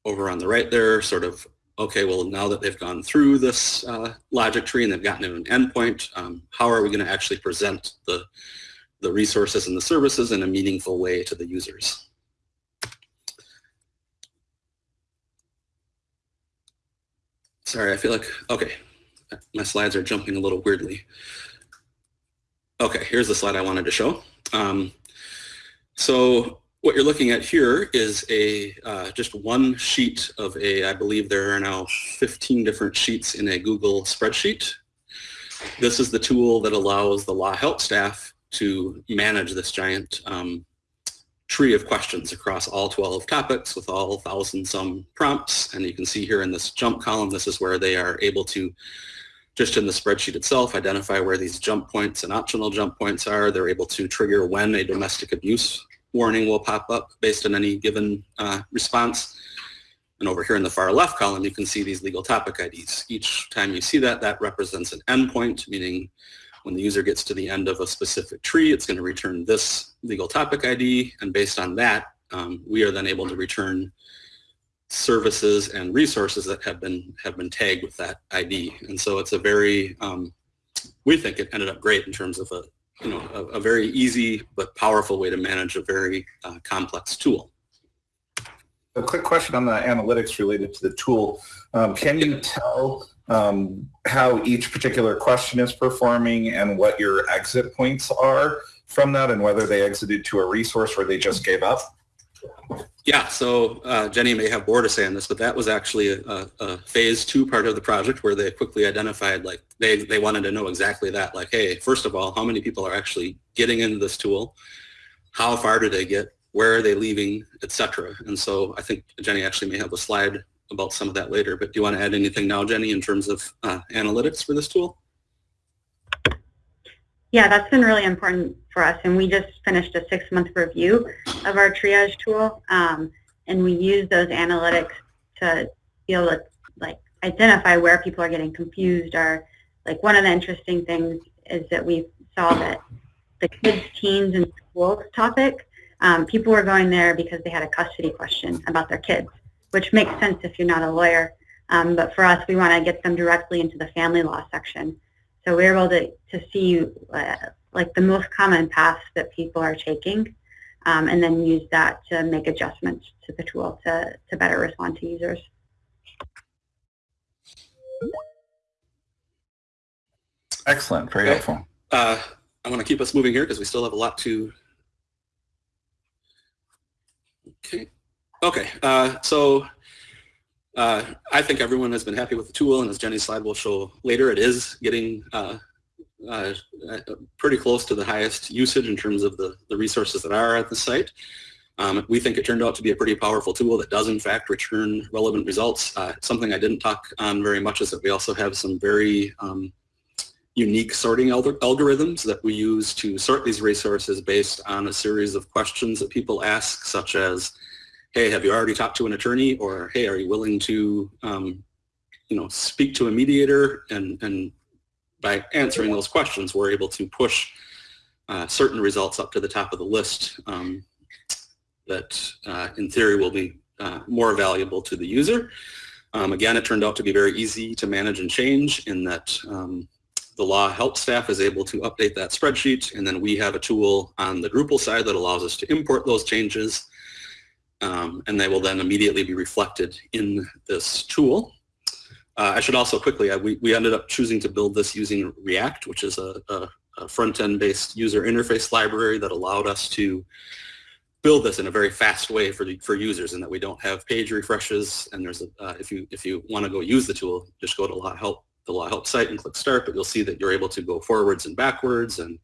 over on the right there, sort of, okay, well, now that they've gone through this uh, logic tree and they've gotten to an endpoint, um, how are we going to actually present the, the resources and the services in a meaningful way to the users? Sorry, I feel like, okay, my slides are jumping a little weirdly. Okay, here's the slide I wanted to show. Um, so what you're looking at here is a uh, just one sheet of a, I believe there are now 15 different sheets in a Google spreadsheet. This is the tool that allows the law help staff to manage this giant um, tree of questions across all 12 topics with all thousand some prompts. And you can see here in this jump column, this is where they are able to just in the spreadsheet itself, identify where these jump points and optional jump points are. They're able to trigger when a domestic abuse warning will pop up based on any given uh, response. And over here in the far left column, you can see these legal topic IDs. Each time you see that, that represents an endpoint, meaning when the user gets to the end of a specific tree, it's going to return this legal topic ID. And based on that, um, we are then able to return services and resources that have been have been tagged with that ID. And so it's a very, um, we think it ended up great in terms of a, you know, a, a very easy but powerful way to manage a very uh, complex tool. A quick question on the analytics related to the tool. Um, can you tell um, how each particular question is performing and what your exit points are from that and whether they exited to a resource or they just gave up? Yeah, so uh, Jenny may have more to say on this, but that was actually a, a, phase two part of the project where they quickly identified, like, they, they wanted to know exactly that. Like, hey, first of all, how many people are actually getting into this tool? How far do they get? Where are they leaving, etc. And so I think Jenny actually may have a slide about some of that later, but do you want to add anything now, Jenny, in terms of uh, analytics for this tool? Yeah, that's been really important for us. And we just finished a six-month review of our triage tool. Um, and we use those analytics to be able to like identify where people are getting confused or like one of the interesting things is that we saw that the kids, teens, and schools topic, um, people were going there because they had a custody question about their kids, which makes sense if you're not a lawyer. Um, but for us, we want to get them directly into the family law section. So we're able to, to see uh, like the most common paths that people are taking um, and then use that to make adjustments to the tool to, to better respond to users. Excellent, very okay. helpful. Uh, I want to keep us moving here because we still have a lot to... Okay. Okay, uh, so uh, I think everyone has been happy with the tool, and as Jenny's slide will show later, it is getting uh, uh, pretty close to the highest usage in terms of the, the resources that are at the site. Um, we think it turned out to be a pretty powerful tool that does in fact return relevant results. Uh, something I didn't talk on very much is that we also have some very um, unique sorting algorithms that we use to sort these resources based on a series of questions that people ask, such as, hey, have you already talked to an attorney? Or, hey, are you willing to, um, you know, speak to a mediator? And, and by answering those questions, we're able to push uh, certain results up to the top of the list um, that, uh, in theory, will be uh, more valuable to the user. Um, again, it turned out to be very easy to manage and change in that um, the law help staff is able to update that spreadsheet, and then we have a tool on the Drupal side that allows us to import those changes, um, and they will then immediately be reflected in this tool. Uh, I should also quickly, we, we ended up choosing to build this using React, which is a, a, a front-end based user interface library that allowed us to build this in a very fast way for the, for users and that we don't have page refreshes and there's a, uh, if you if you want to go use the tool just go to law help the Law Help site and click Start, but you'll see that you're able to go forwards and backwards and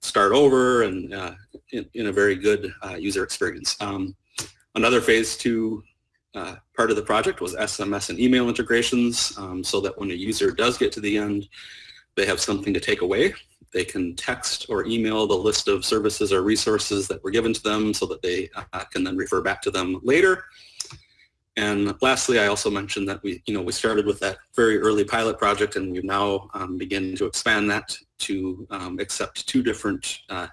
start over and uh, in, in, a very good uh, user experience. Um, another phase two uh, part of the project was SMS and email integrations um, so that when a user does get to the end, they have something to take away. They can text or email the list of services or resources that were given to them so that they uh, can then refer back to them later. And lastly, I also mentioned that we, you know, we started with that very early pilot project and we've now um, to expand that to um, accept two different uh,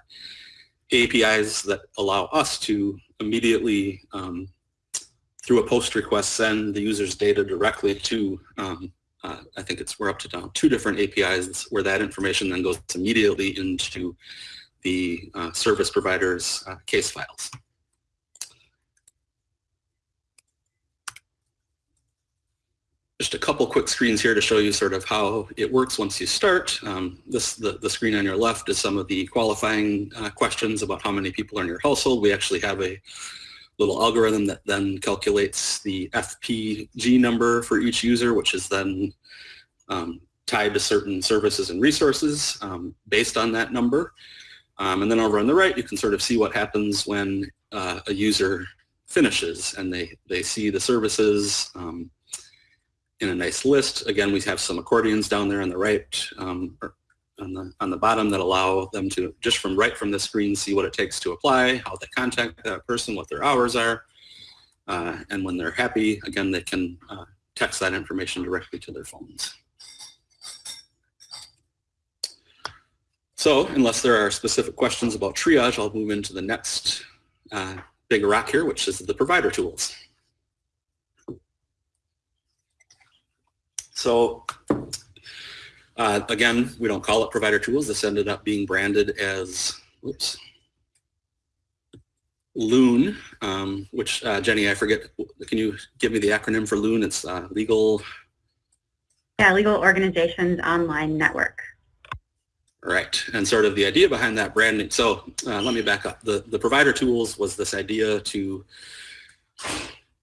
APIs that allow us to immediately, um, through a post request, send the user's data directly to, um, uh, I think it's, we're up to now two different APIs where that information then goes immediately into the uh, service provider's uh, case files. Just a couple quick screens here to show you sort of how it works once you start. Um, this the, the screen on your left is some of the qualifying uh, questions about how many people are in your household. We actually have a little algorithm that then calculates the FPG number for each user, which is then um, tied to certain services and resources um, based on that number. Um, and then over on the right, you can sort of see what happens when uh, a user finishes and they, they see the services, um, in a nice list. Again, we have some accordions down there on the right, um, on the on the bottom that allow them to just from right from the screen see what it takes to apply, how they contact that person, what their hours are, uh, and when they're happy, again, they can uh, text that information directly to their phones. So unless there are specific questions about triage, I'll move into the next uh, big rock here, which is the provider tools. So uh, again, we don't call it provider tools. This ended up being branded as, whoops, Loon, um, which uh, Jenny, I forget, can you give me the acronym for Loon? It's uh, legal. Yeah, Legal Organizations Online Network. Right, and sort of the idea behind that branding. So uh, let me back up. The, the provider tools was this idea to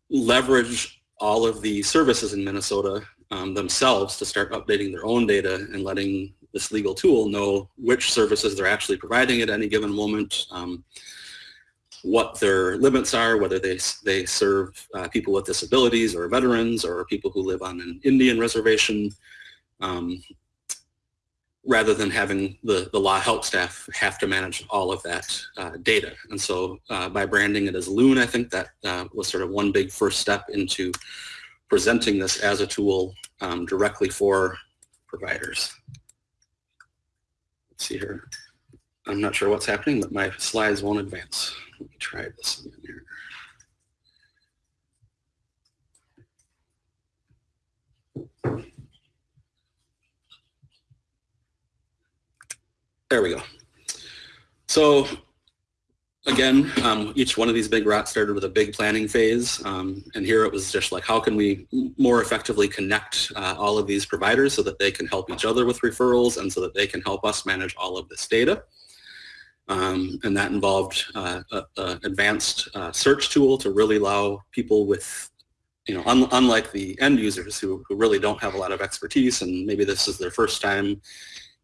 leverage all of the services in Minnesota um, themselves to start updating their own data and letting this legal tool know which services they're actually providing at any given moment, um, what their limits are, whether they, they serve uh, people with disabilities or veterans or people who live on an Indian reservation, um, rather than having the, the law help staff have to manage all of that uh, data. And so uh, by branding it as Loon, I think that uh, was sort of one big first step into presenting this as a tool um, directly for providers. Let's see here. I'm not sure what's happening, but my slides won't advance. Let me try this again here. There we go. So again, um, each one of these big rocks started with a big planning phase. Um, and here it was just like, how can we more effectively connect uh, all of these providers so that they can help each other with referrals and so that they can help us manage all of this data. Um, and that involved uh, an advanced uh, search tool to really allow people with, you know, un unlike the end users who, who really don't have a lot of expertise and maybe this is their first time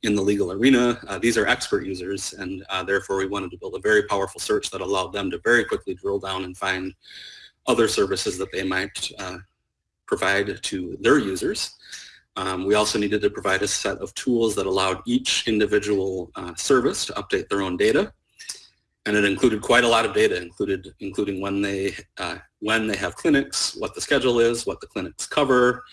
in the legal arena, uh, these are expert users and uh, therefore we wanted to build a very powerful search that allowed them to very quickly drill down and find other services that they might uh, provide to their users. Um, we also needed to provide a set of tools that allowed each individual uh, service to update their own data. And it included quite a lot of data, included including when they uh, when they have clinics, what the schedule is, what the clinics cover,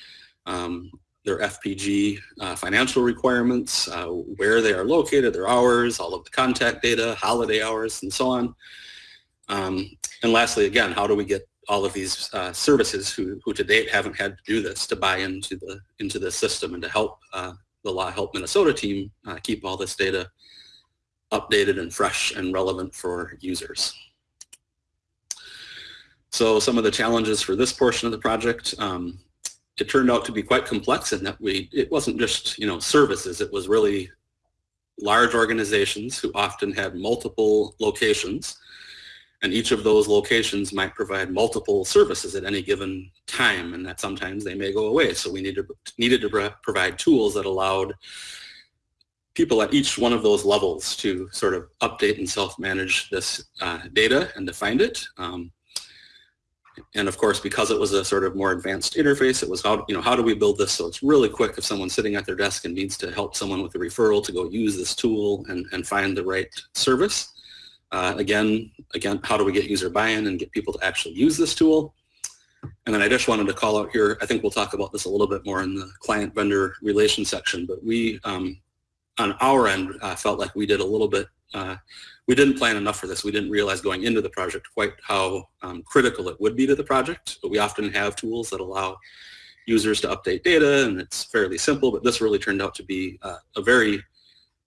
um, their FPG uh, financial requirements, uh, where they are located, their hours, all of the contact data, holiday hours, and so on. Um, and lastly, again, how do we get all of these uh, services who, who to date haven't had to do this to buy into the into the system and to help uh, the Law Help Minnesota team uh, keep all this data updated and fresh and relevant for users. So some of the challenges for this portion of the project, um, it turned out to be quite complex in that we it wasn't just you know services, it was really large organizations who often had multiple locations and each of those locations might provide multiple services at any given time and that sometimes they may go away. So we needed, needed to provide tools that allowed people at each one of those levels to sort of update and self-manage this uh, data and to find it. Um, and of course, because it was a sort of more advanced interface, it was how, you know, how do we build this so it's really quick if someone's sitting at their desk and needs to help someone with a referral to go use this tool and, and find the right service. Uh, again, again, how do we get user buy-in and get people to actually use this tool? And then I just wanted to call out here, I think we'll talk about this a little bit more in the client vendor relation section, but we, um, on our end, uh, felt like we did a little bit, uh, we didn't plan enough for this. We didn't realize going into the project quite how um, critical it would be to the project, but we often have tools that allow users to update data and it's fairly simple, but this really turned out to be uh, a very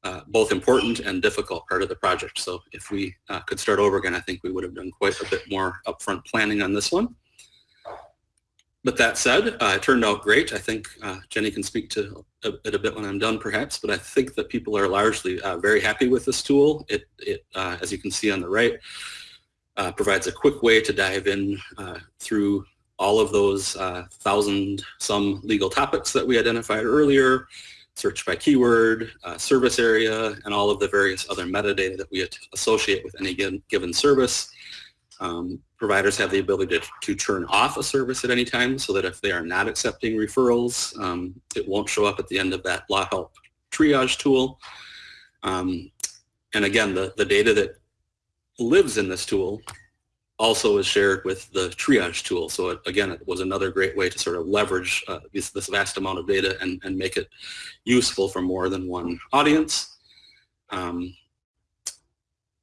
uh, both important and difficult part of the project. So if we uh, could start over again, I think we would have done quite a bit more upfront planning on this one. But that said, uh, it turned out great. I think uh, Jenny can speak to it a bit when I'm done perhaps, but I think that people are largely uh, very happy with this tool. It, it as you can see on the right, provides a quick way to dive in through all of those thousand some legal topics that we identified earlier, search by keyword, uh, service area, and all of the various other metadata that we associate with any given, given service. Um, providers have the ability to, to turn off a service at any time so that if they are not accepting referrals, um, it won't show up at the end of that law help triage tool. Um, and again, the, the data that lives in this tool also is shared with the triage tool. So it, again, it was another great way to sort of leverage uh, this, this, vast amount of data and, and, make it useful for more than one audience. Um,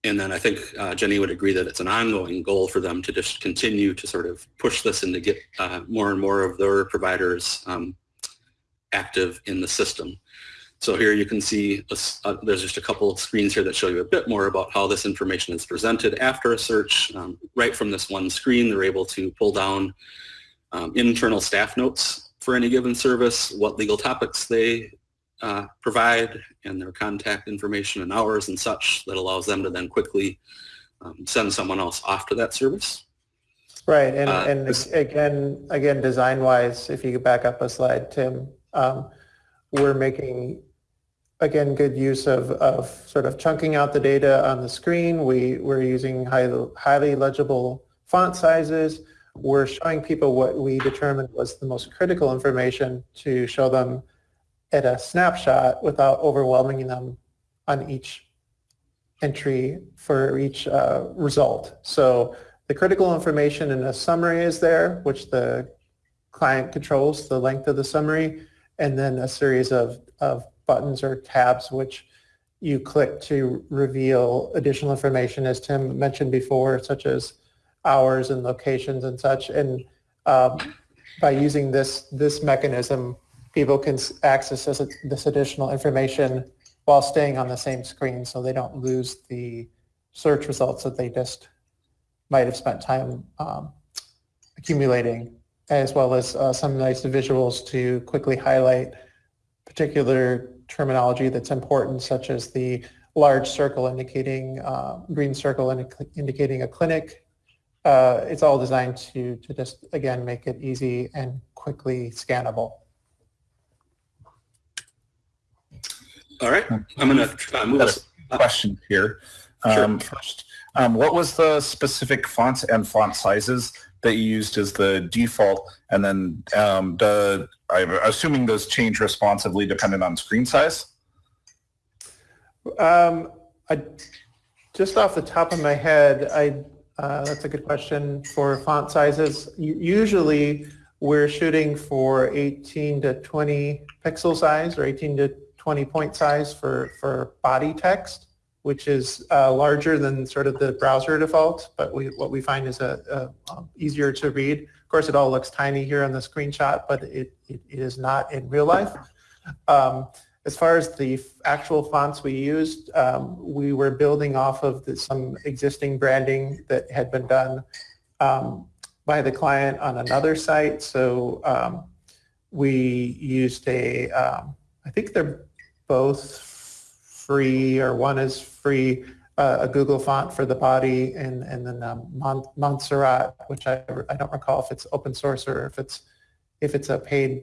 and then I think uh, Jenny would agree that it's an ongoing goal for them to just continue to sort of push this and to get uh, more and more of their providers um, active in the system. So here you can see uh, there's just a couple of screens here that show you a bit more about how this information is presented after a search. Um, right from this one screen, they're able to pull down um, internal staff notes for any given service, what legal topics they uh, provide, and their contact information and hours and such that allows them to then quickly um, send someone else off to that service. Right, and, uh, and again, again, design-wise, if you could back up a slide, Tim, um, we're making again, good use of, of sort of chunking out the data on the screen. We, we're using high, highly legible font sizes. We're showing people what we determined was the most critical information to show them at a snapshot without overwhelming them on each entry for each uh, result. So the critical information in a summary is there, which the client controls the length of the summary, and then a series of, of buttons or tabs which you click to reveal additional information as Tim mentioned before such as hours and locations and such and um, by using this this mechanism people can access this, this additional information while staying on the same screen so they don't lose the search results that they just might have spent time um, accumulating as well as uh, some nice visuals to quickly highlight particular terminology that's important, such as the large circle indicating, uh, green circle indi- indicating a clinic. Uh, It's all designed to, to just, again, make it easy and quickly scannable. All right, I'm going to uh, move Got us. Question here. Sure. Um, First, um, what was the specific fonts and font sizes that you used as the default? And then um, the, I'm assuming those change responsively depending on screen size? Um, I, just off the top of my head, I, uh, that's a good question for font sizes. Usually, we're shooting for 18 to 20 pixel size or 18 to 20 point size for, for body text, which is uh, larger than sort of the browser default, but we, what we find is a, a, um, easier to read. Of course, it all looks tiny here on the screenshot, but it, it, it is not in real life. Um, as far as the actual fonts we used, um, we were building off of the, some existing branding that had been done um, by the client on another site. So um, we used a, um, I think they're both free, or one is free, uh, a Google font for the body, and and then um, Mont- Montserrat, which I I don't recall if it's open source or if it's if it's a paid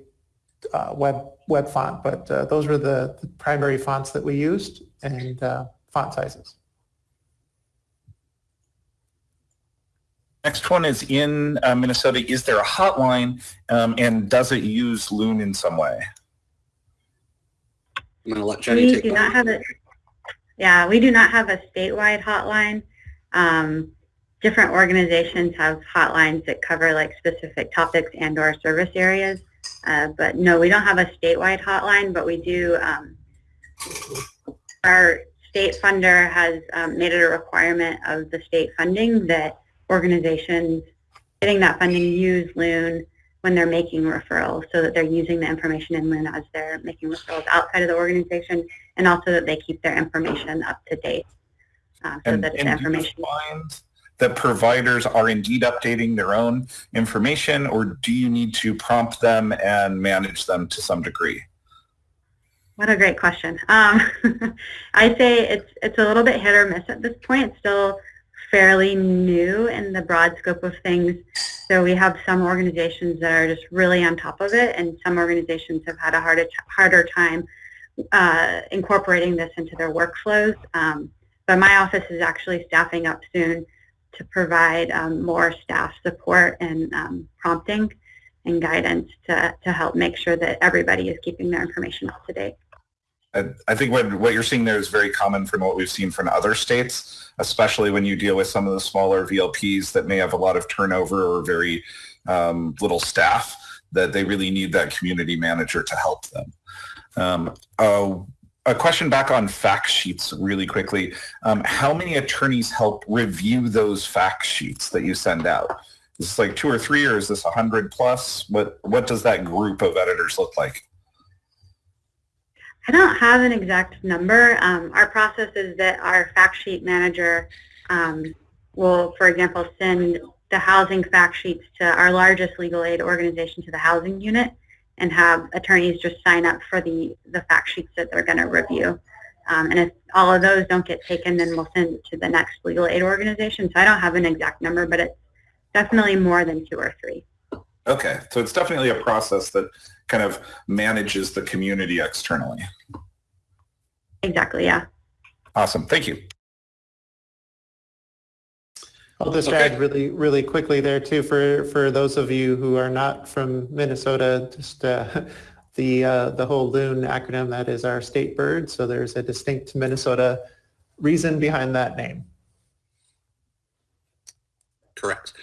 uh, web web font, but uh, those were the, the primary fonts that we used and uh, font sizes. Next one is in uh, Minnesota. Is there a hotline um, and does it use Loon in some way? I'm going to let Jenny We take do not have a, yeah, we do not have a statewide hotline. Um, different organizations have hotlines that cover like specific topics and or service areas. Uh, but no, we don't have a statewide hotline, but we do, um, our state funder has um, made it a requirement of the state funding that organizations getting that funding use Loon when they're making referrals so that they're using the information in Loon as they're making referrals outside of the organization and also that they keep their information up to date uh, so And, that the and do you information that providers are indeed updating their own information or do you need to prompt them and manage them to some degree? What a great question. Um, I say it's it's a little bit hit or miss at this point. It's still fairly new in the broad scope of things. So we have some organizations that are just really on top of it, and some organizations have had a harder harder time uh, incorporating this into their workflows. Um, but my office is actually staffing up soon to provide um, more staff support and um, prompting and guidance to, to help make sure that everybody is keeping their information up to date. I, think what, what you're seeing there is very common from what we've seen from other states, especially when you deal with some of the smaller VLPs that may have a lot of turnover or very um, little staff, that they really need that community manager to help them. Um, uh, a question back on fact sheets really quickly. Um, how many attorneys help review those fact sheets that you send out? Is this like two or three or is this a hundred plus? What, what does that group of editors look like? I don't have an exact number. Um, our process is that our fact sheet manager um, will, for example, send the housing fact sheets to our largest legal aid organization, to the housing unit, and have attorneys just sign up for the, the fact sheets that they're going to review. Um, and if all of those don't get taken, then we'll send it to the next legal aid organization. So I don't have an exact number, but it's definitely more than two or three. Okay, so it's definitely a process that kind of manages the community externally. Exactly, yeah. Awesome, thank you. I'll just Okay. add really, really quickly there too, for, for those of you who are not from Minnesota, just uh, the, uh, the whole LOON acronym, that is our state bird. So there's a distinct Minnesota reason behind that name. Correct.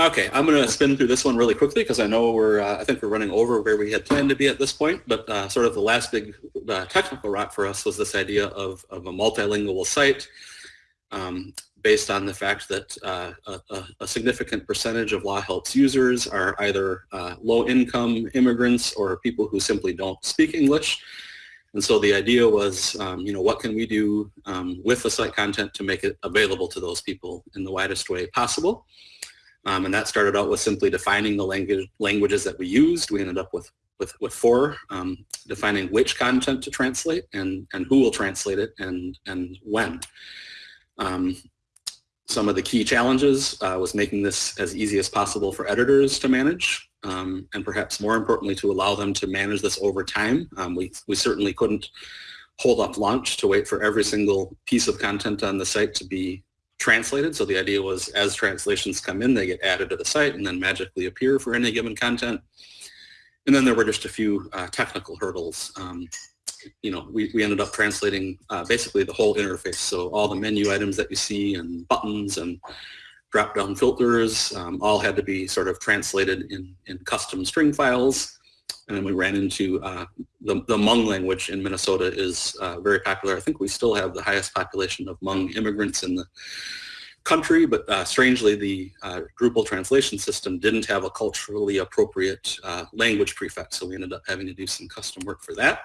Okay, I'm going to spin through this one really quickly because I know we're, uh, I think we're running over where we had planned to be at this point, but uh, sort of the last big uh, technical rock for us was this idea of, of a multilingual site um, based on the fact that uh, a, a significant percentage of Law Help's users are either uh, low-income immigrants or people who simply don't speak English. And so the idea was, um, you know, what can we do um, with the site content to make it available to those people in the widest way possible? Um, and that started out with simply defining the language, languages that we used. We ended up with with, with four, um, defining which content to translate and, and who will translate it and, and when. Um, some of the key challenges uh, was making this as easy as possible for editors to manage um, and perhaps more importantly to allow them to manage this over time. Um, we, we certainly couldn't hold up launch to wait for every single piece of content on the site to be translated. So the idea was as translations come in, they get added to the site and then magically appear for any given content. And then there were just a few uh, technical hurdles. Um, you know, we, we ended up translating uh, basically the whole interface. So all the menu items that you see and buttons and drop-down filters um, all had to be sort of translated in, in custom string files. And we ran into uh, the, the Hmong language in Minnesota is uh, very popular. I think we still have the highest population of Hmong immigrants in the country, but uh, strangely the uh, Drupal translation system didn't have a culturally appropriate uh, language prefix, so we ended up having to do some custom work for that.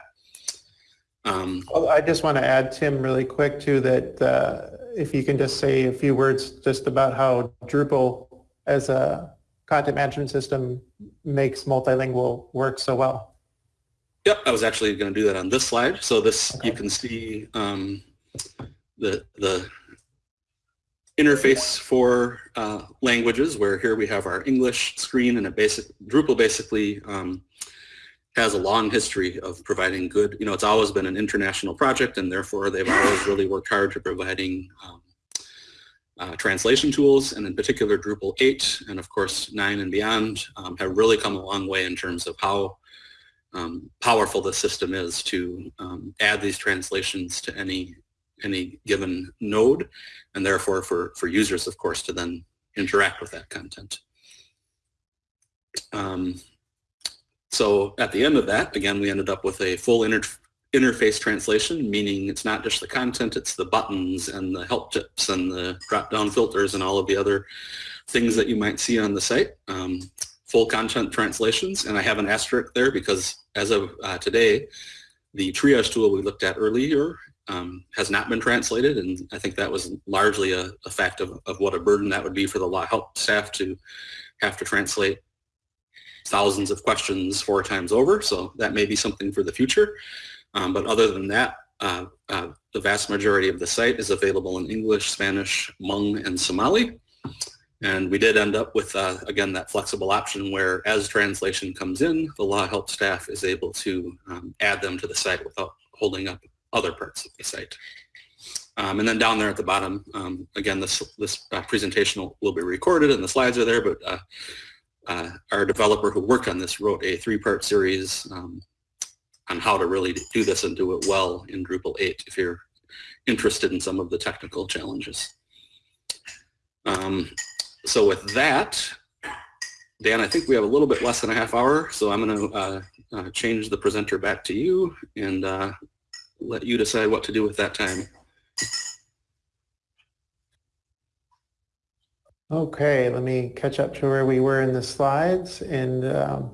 Um, Well, I just want to add, Tim, really quick too, that uh, if you can just say a few words just about how Drupal as a content management system makes multilingual work so well. Yep, I was actually going to do that on this slide. So this, Okay. you can see um, the, the interface for uh, languages where here we have our English screen and a basic, Drupal basically um, has a long history of providing good, you know, it's always been an international project and therefore they've always really worked hard to providing um, uh, translation tools and in particular Drupal 8 and of course 9 and beyond um, have really come a long way in terms of how um, powerful the system is to um, add these translations to any any given node and therefore for, for users of course to then interact with that content. Um, so at the end of that, again, we ended up with a full inter interface translation, meaning it's not just the content, it's the buttons and the help tips and the drop-down filters and all of the other things that you might see on the site. Um, full content translations, and I have an asterisk there because as of uh, today, the triage tool we looked at earlier um, has not been translated, and I think that was largely a, a fact of, of what a burden that would be for the law help staff to have to translate thousands of questions four times over, so that may be something for the future. Um, but other than that, uh, uh, the vast majority of the site is available in English, Spanish, Hmong, and Somali. And we did end up with, uh, again, that flexible option where as translation comes in, the law help staff is able to um, add them to the site without holding up other parts of the site. Um, and then down there at the bottom, um, again, this, this uh, presentation will, be recorded and the slides are there, but uh, uh, our developer who worked on this wrote a three-part series um, on how to really do this and do it well in Drupal 8 if you're interested in some of the technical challenges. Um, so with that, Dan, I think we have a little bit less than a half hour, so I'm going to uh, uh, change the presenter back to you and uh, let you decide what to do with that time. Okay, let me catch up to where we were in the slides. And um,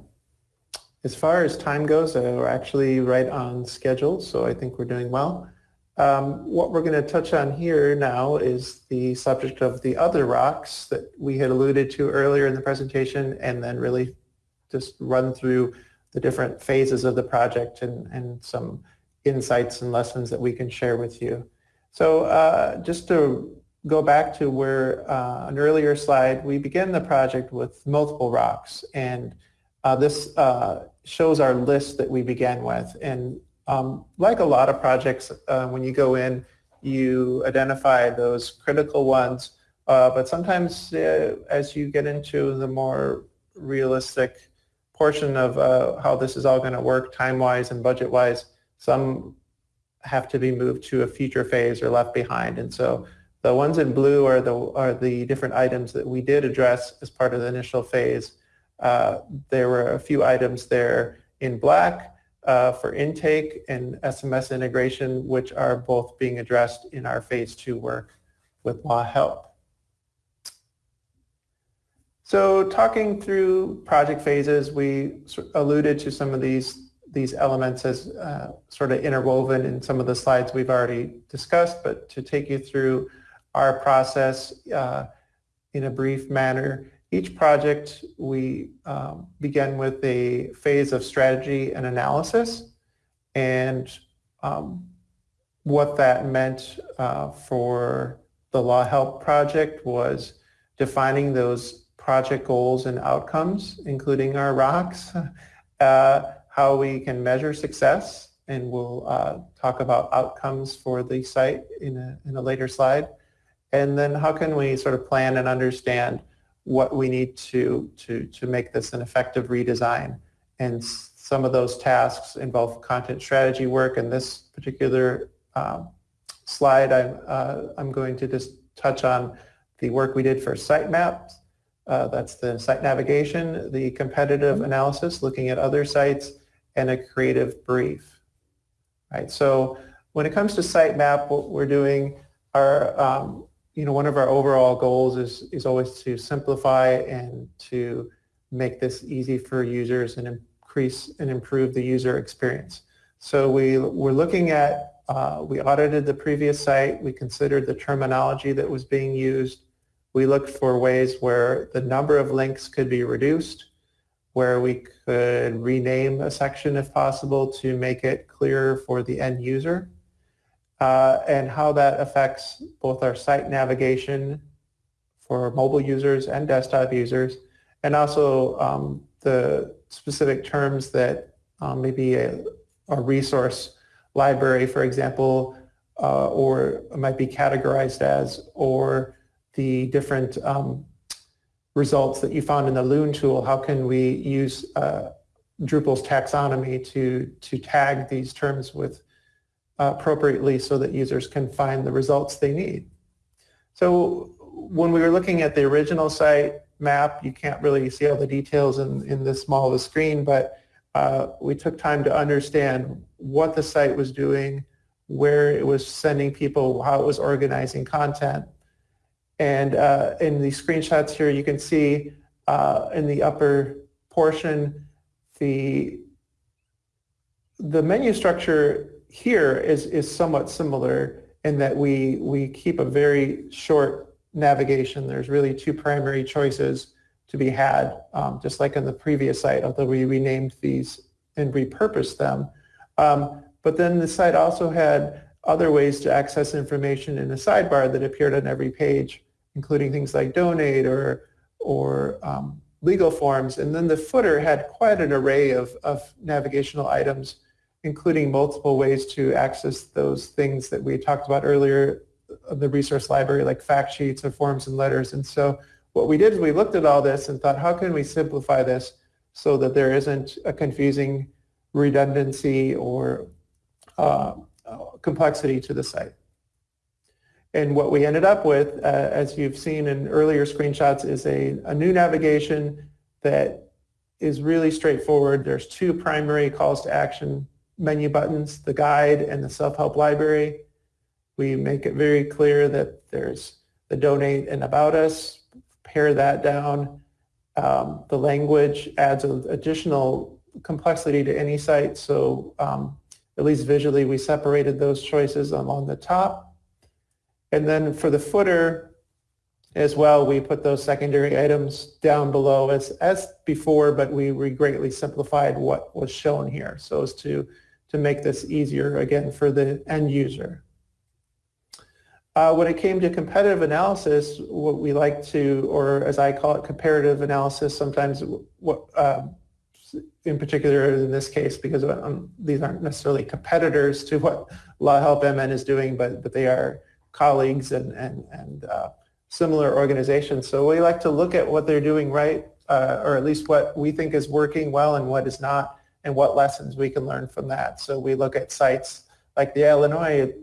as far as time goes, uh, we're actually right on schedule, so I think we're doing well. Um, what we're going to touch on here now is the subject of the other rocks that we had alluded to earlier in the presentation and then really just run through the different phases of the project and, and some insights and lessons that we can share with you. So uh, just to go back to where uh, an earlier slide, we began the project with multiple rocks and uh, this uh, shows our list that we began with. And um, like a lot of projects, uh, when you go in, you identify those critical ones, uh, but sometimes uh, as you get into the more realistic portion of how this is all going to work time-wise and budget-wise, some have to be moved to a future phase or left behind. And so the ones in blue are the, are the different items that we did address as part of the initial phase. Uh, there were a few items there in black uh, for intake and SMS integration, which are both being addressed in our phase two work with law help. So talking through project phases, we alluded to some of these these elements as uh, sort of interwoven in some of the slides we've already discussed, but to take you through our process uh, in a brief manner, each project we um, began with a phase of strategy and analysis and um, what that meant uh, for the Law Help project was defining those project goals and outcomes, including our rocks, uh, how we can measure success, and we'll uh, talk about outcomes for the site in a, in a later slide. And then how can we sort of plan and understand what we need to, to, to make this an effective redesign. And some of those tasks involve content strategy work. And this particular um, slide, I'm, uh, I'm going to just touch on the work we did for sitemaps. Uh, that's the site navigation, the competitive analysis, looking at other sites, and a creative brief. Right. So when it comes to sitemap, what we're doing are um, you know, one of our overall goals is, is always to simplify and to make this easy for users and increase and improve the user experience. So we were looking at, uh, we audited the previous site, we considered the terminology that was being used, we looked for ways where the number of links could be reduced, where we could rename a section if possible to make it clearer for the end user uh, and how that affects both our site navigation for mobile users and desktop users, and also um, the specific terms that um, maybe a, a, resource library, for example, uh, or might be categorized as, or the different um, results that you found in the Loon tool, how can we use uh, Drupal's taxonomy to, to tag these terms with appropriately so that users can find the results they need. So when we were looking at the original site map, you can't really see all the details in, in this small of a screen, but uh, we took time to understand what the site was doing, where it was sending people, how it was organizing content. And uh, in the screenshots here, you can see uh, in the upper portion, the, the menu structure here is, is somewhat similar in that we, we keep a very short navigation. There's really two primary choices to be had, um, just like in the previous site, although we renamed these and repurposed them. Um, but then the site also had other ways to access information in the sidebar that appeared on every page, including things like donate or, or um, legal forms. And then the footer had quite an array of, of navigational items including multiple ways to access those things that we talked about earlier, the resource library like fact sheets or forms and letters. And so what we did is we looked at all this and thought, how can we simplify this so that there isn't a confusing redundancy or uh, complexity to the site. And what we ended up with, uh, as you've seen in earlier screenshots, is a, a new navigation that is really straightforward. There's two primary calls to action menu buttons, the guide and the self-help library. We make it very clear that there's the donate and about us, pare that down. Um, the language adds an additional complexity to any site, so um, at least visually we separated those choices along the top. And then for the footer as well, we put those secondary items down below as, as before, but we, we greatly simplified what was shown here so as to to make this easier, again, for the end user. Uh, when it came to competitive analysis, what we like to, or as I call it, comparative analysis, sometimes what, uh, in particular in this case, because um, these aren't necessarily competitors to what Law Help MN is doing, but, but they are colleagues and, and, and uh, similar organizations. So we like to look at what they're doing right, uh, or at least what we think is working well and what is not, and what lessons we can learn from that. So we look at sites like the Illinois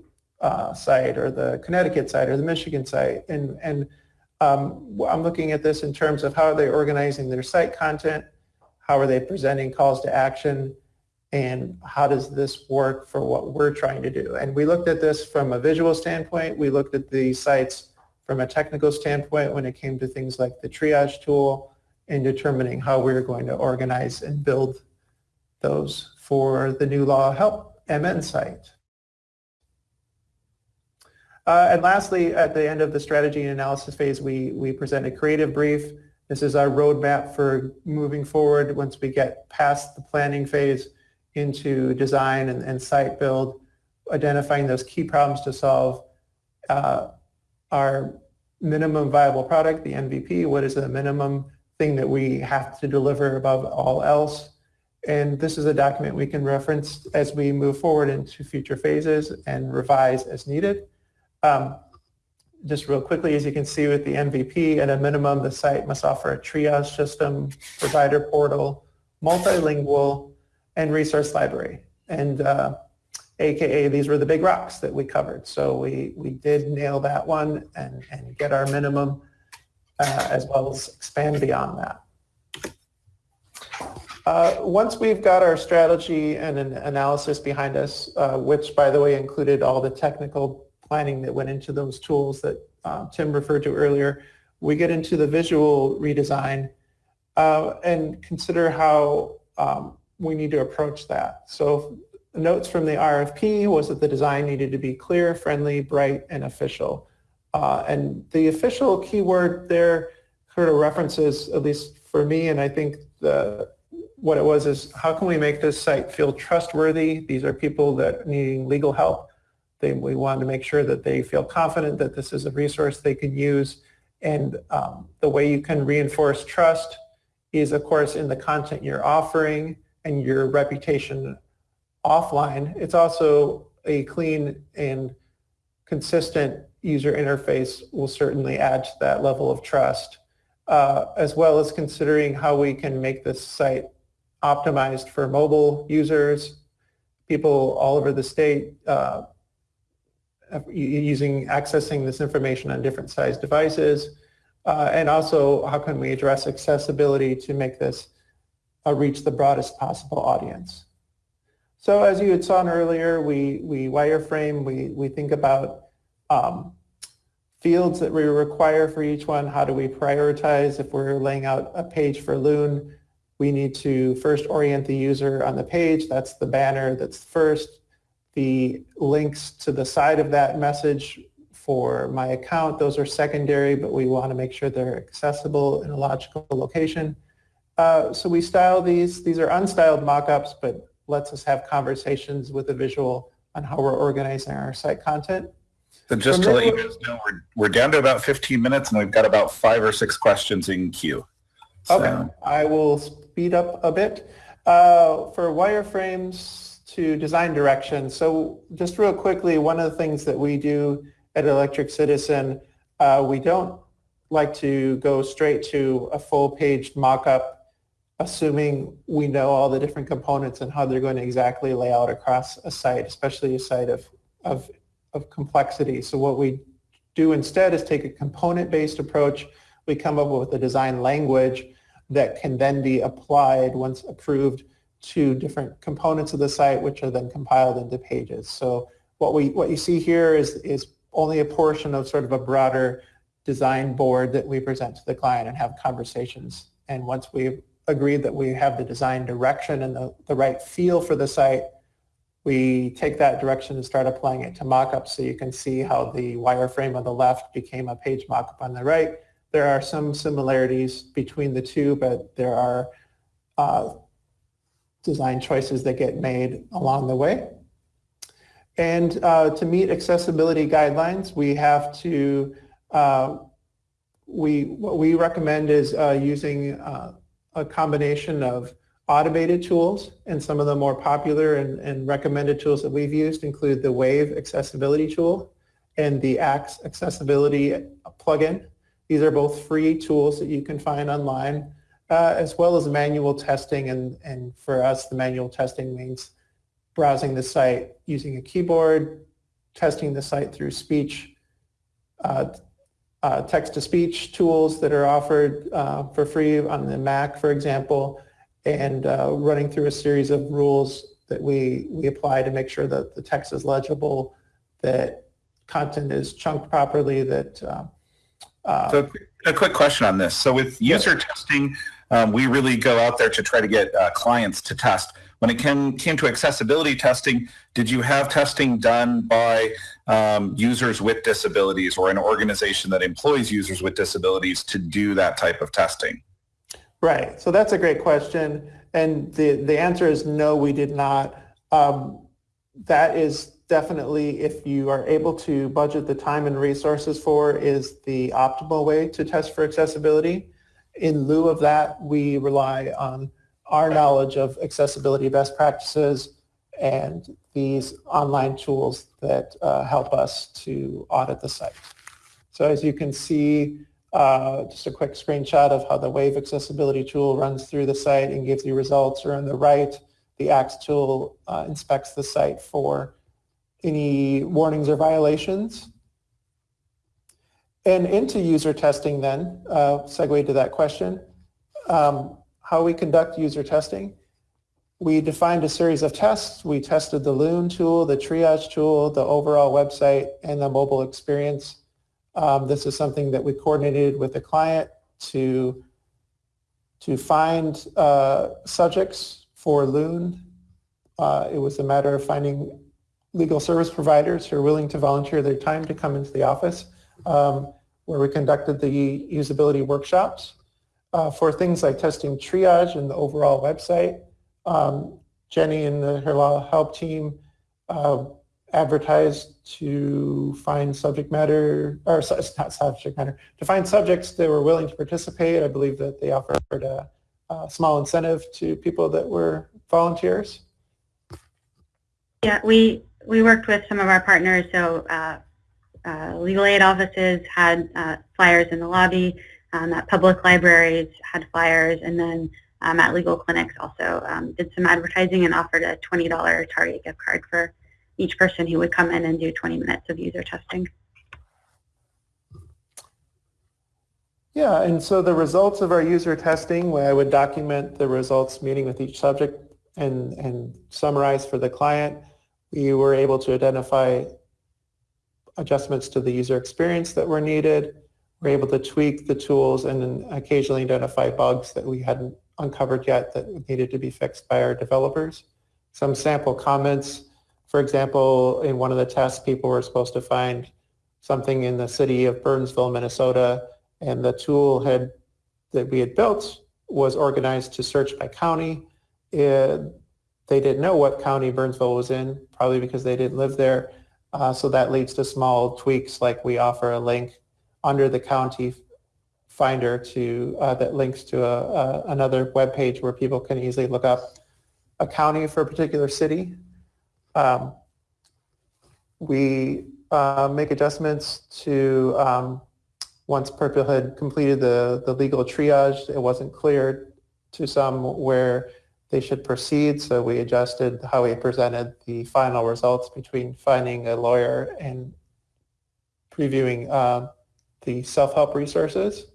uh, site or the Connecticut site or the Michigan site. And, and um, I'm looking at this in terms of how are they organizing their site content, how are they presenting calls to action, and how does this work for what we're trying to do. And we looked at this from a visual standpoint. We looked at the sites from a technical standpoint when it came to things like the triage tool and determining how we're going to organize and build those for the new law help MN site. Uh, and lastly, at the end of the strategy and analysis phase, we, we present a creative brief This is our roadmap for moving forward once we get past the planning phase into design and, and site build, identifying those key problems to solve. Uh, our minimum viable product, the MVP, what is the minimum thing that we have to deliver above all else? And this is a document we can reference as we move forward into future phases and revise as needed. Um, just real quickly, as you can see with the MVP, at a minimum, the site must offer a triage system, provider portal, multilingual, and resource library. And uh, AKA, these were the big rocks that we covered. So we, we did nail that one and, and get our minimum uh, as well as expand beyond that. Uh, once we've got our strategy and an analysis behind us, uh, which by the way included all the technical planning that went into those tools that uh, Tim referred to earlier, we get into the visual redesign uh, and consider how um, we need to approach that. So notes from the RFP was that the design needed to be clear, friendly, bright, and official. Uh, and the official keyword there sort of references, at least for me, and I think the what it was is how can we make this site feel trustworthy? These are people that needing legal help. They, we wanted to make sure that they feel confident that this is a resource they can use. And um, the way you can reinforce trust is, of course, in the content you're offering and your reputation offline. It's also a clean and consistent user interface will certainly add to that level of trust, uh, as well as considering how we can make this site optimized for mobile users, people all over the state uh, using accessing this information on different size devices, uh, and also how can we address accessibility to make this uh, reach the broadest possible audience. So as you had saw earlier, we, we wireframe, we, we think about um, fields that we require for each one. How do we prioritize if we're laying out a page for Loon? We need to first orient the user on the page. That's the banner that's first. The links to the side of that message for my account, those are secondary, but we want to make sure they're accessible in a logical location. Uh, so we style these. These are unstyled mockups, but lets us have conversations with a visual on how we're organizing our site content. So just From to let you guys know, we're, we're down to about 15 minutes and we've got about five or six questions in queue. So- Okay, I will speed up a bit. Uh, for wireframes to design direction, so just real quickly, one of the things that we do at Electric Citizen, uh, we don't like to go straight to a full page mock-up, assuming we know all the different components and how they're going to exactly lay out across a site, especially a site of, of, of complexity. So what we do instead is take a component-based approach. We come up with a design language that can then be applied once approved to different components of the site, which are then compiled into pages. So what we what you see here is is only a portion of sort of a broader design board that we present to the client and have conversations. And once we've agreed that we have the design direction and the, the right feel for the site, we take that direction and start applying it to mockups so you can see how the wireframe on the left became a page mockup on the right there are some similarities between the two, but there are uh, design choices that get made along the way. And uh, to meet accessibility guidelines, we have to, uh, we, what we recommend is uh, using uh, a combination of automated tools and some of the more popular and, and recommended tools that we've used include the Wave accessibility tool and the Axe accessibility plugin. These are both free tools that you can find online, uh, as well as manual testing. And, and for us, the manual testing means browsing the site using a keyboard, testing the site through speech, uh, uh, text-to-speech tools that are offered uh, for free on the Mac, for example, and uh, running through a series of rules that we, we apply to make sure that the text is legible, that content is chunked properly, that uh, So a quick question on this. So with user testing, um, we really go out there to try to get uh, clients to test. When it came, came to accessibility testing, did you have testing done by um, users with disabilities or an organization that employs users with disabilities to do that type of testing? Right. So that's a great question. And the, the answer is no, we did not. Um, that is definitely, if you are able to budget the time and resources for, is the optimal way to test for accessibility. In lieu of that, we rely on our knowledge of accessibility best practices and these online tools that uh, help us to audit the site. So as you can see, uh, just a quick screenshot of how the Wave accessibility tool runs through the site and gives you results. Or on the right, the Axe tool uh, inspects the site for any warnings or violations. And into user testing then, uh, segue to that question, um, how we conduct user testing. We defined a series of tests. We tested the Loon tool, the triage tool, the overall website, and the mobile experience. Um, this is something that we coordinated with the client to, to find uh, subjects for Loon. Uh, it was a matter of finding legal service providers who are willing to volunteer their time to come into the office um, where we conducted the usability workshops. Uh, for things like testing triage and the overall website, um, Jenny and the, her law help team uh, advertised to find subject matter, or not subject matter, to find subjects that were willing to participate. I believe that they offered a, a small incentive to people that were volunteers. Yeah, we, we worked with some of our partners. So uh, uh, legal aid offices had uh, flyers in the lobby. Um, at public libraries had flyers, and then um, at legal clinics also um, did some advertising and offered a $20 Target gift card for each person who would come in and do 20 minutes of user testing. Yeah, and so the results of our user testing, where I would document the results meeting with each subject and, and summarize for the client, we were able to identify adjustments to the user experience that were needed. We're able to tweak the tools and occasionally identify bugs that we hadn't uncovered yet that needed to be fixed by our developers. Some sample comments for example, in one of the tests, people were supposed to find something in the city of Burnsville, Minnesota, and the tool had that we had built was organized to search by county. It, they didn't know what county Burnsville was in, probably because they didn't live there. Uh, so that leads to small tweaks, like we offer a link under the county finder to uh, that links to a, a, another web page where people can easily look up a county for a particular city um, we uh, make adjustments to um, once Purple had completed the, the legal triage, it wasn't clear to some where they should proceed, so we adjusted how we presented the final results between finding a lawyer and previewing uh, the self-help resources.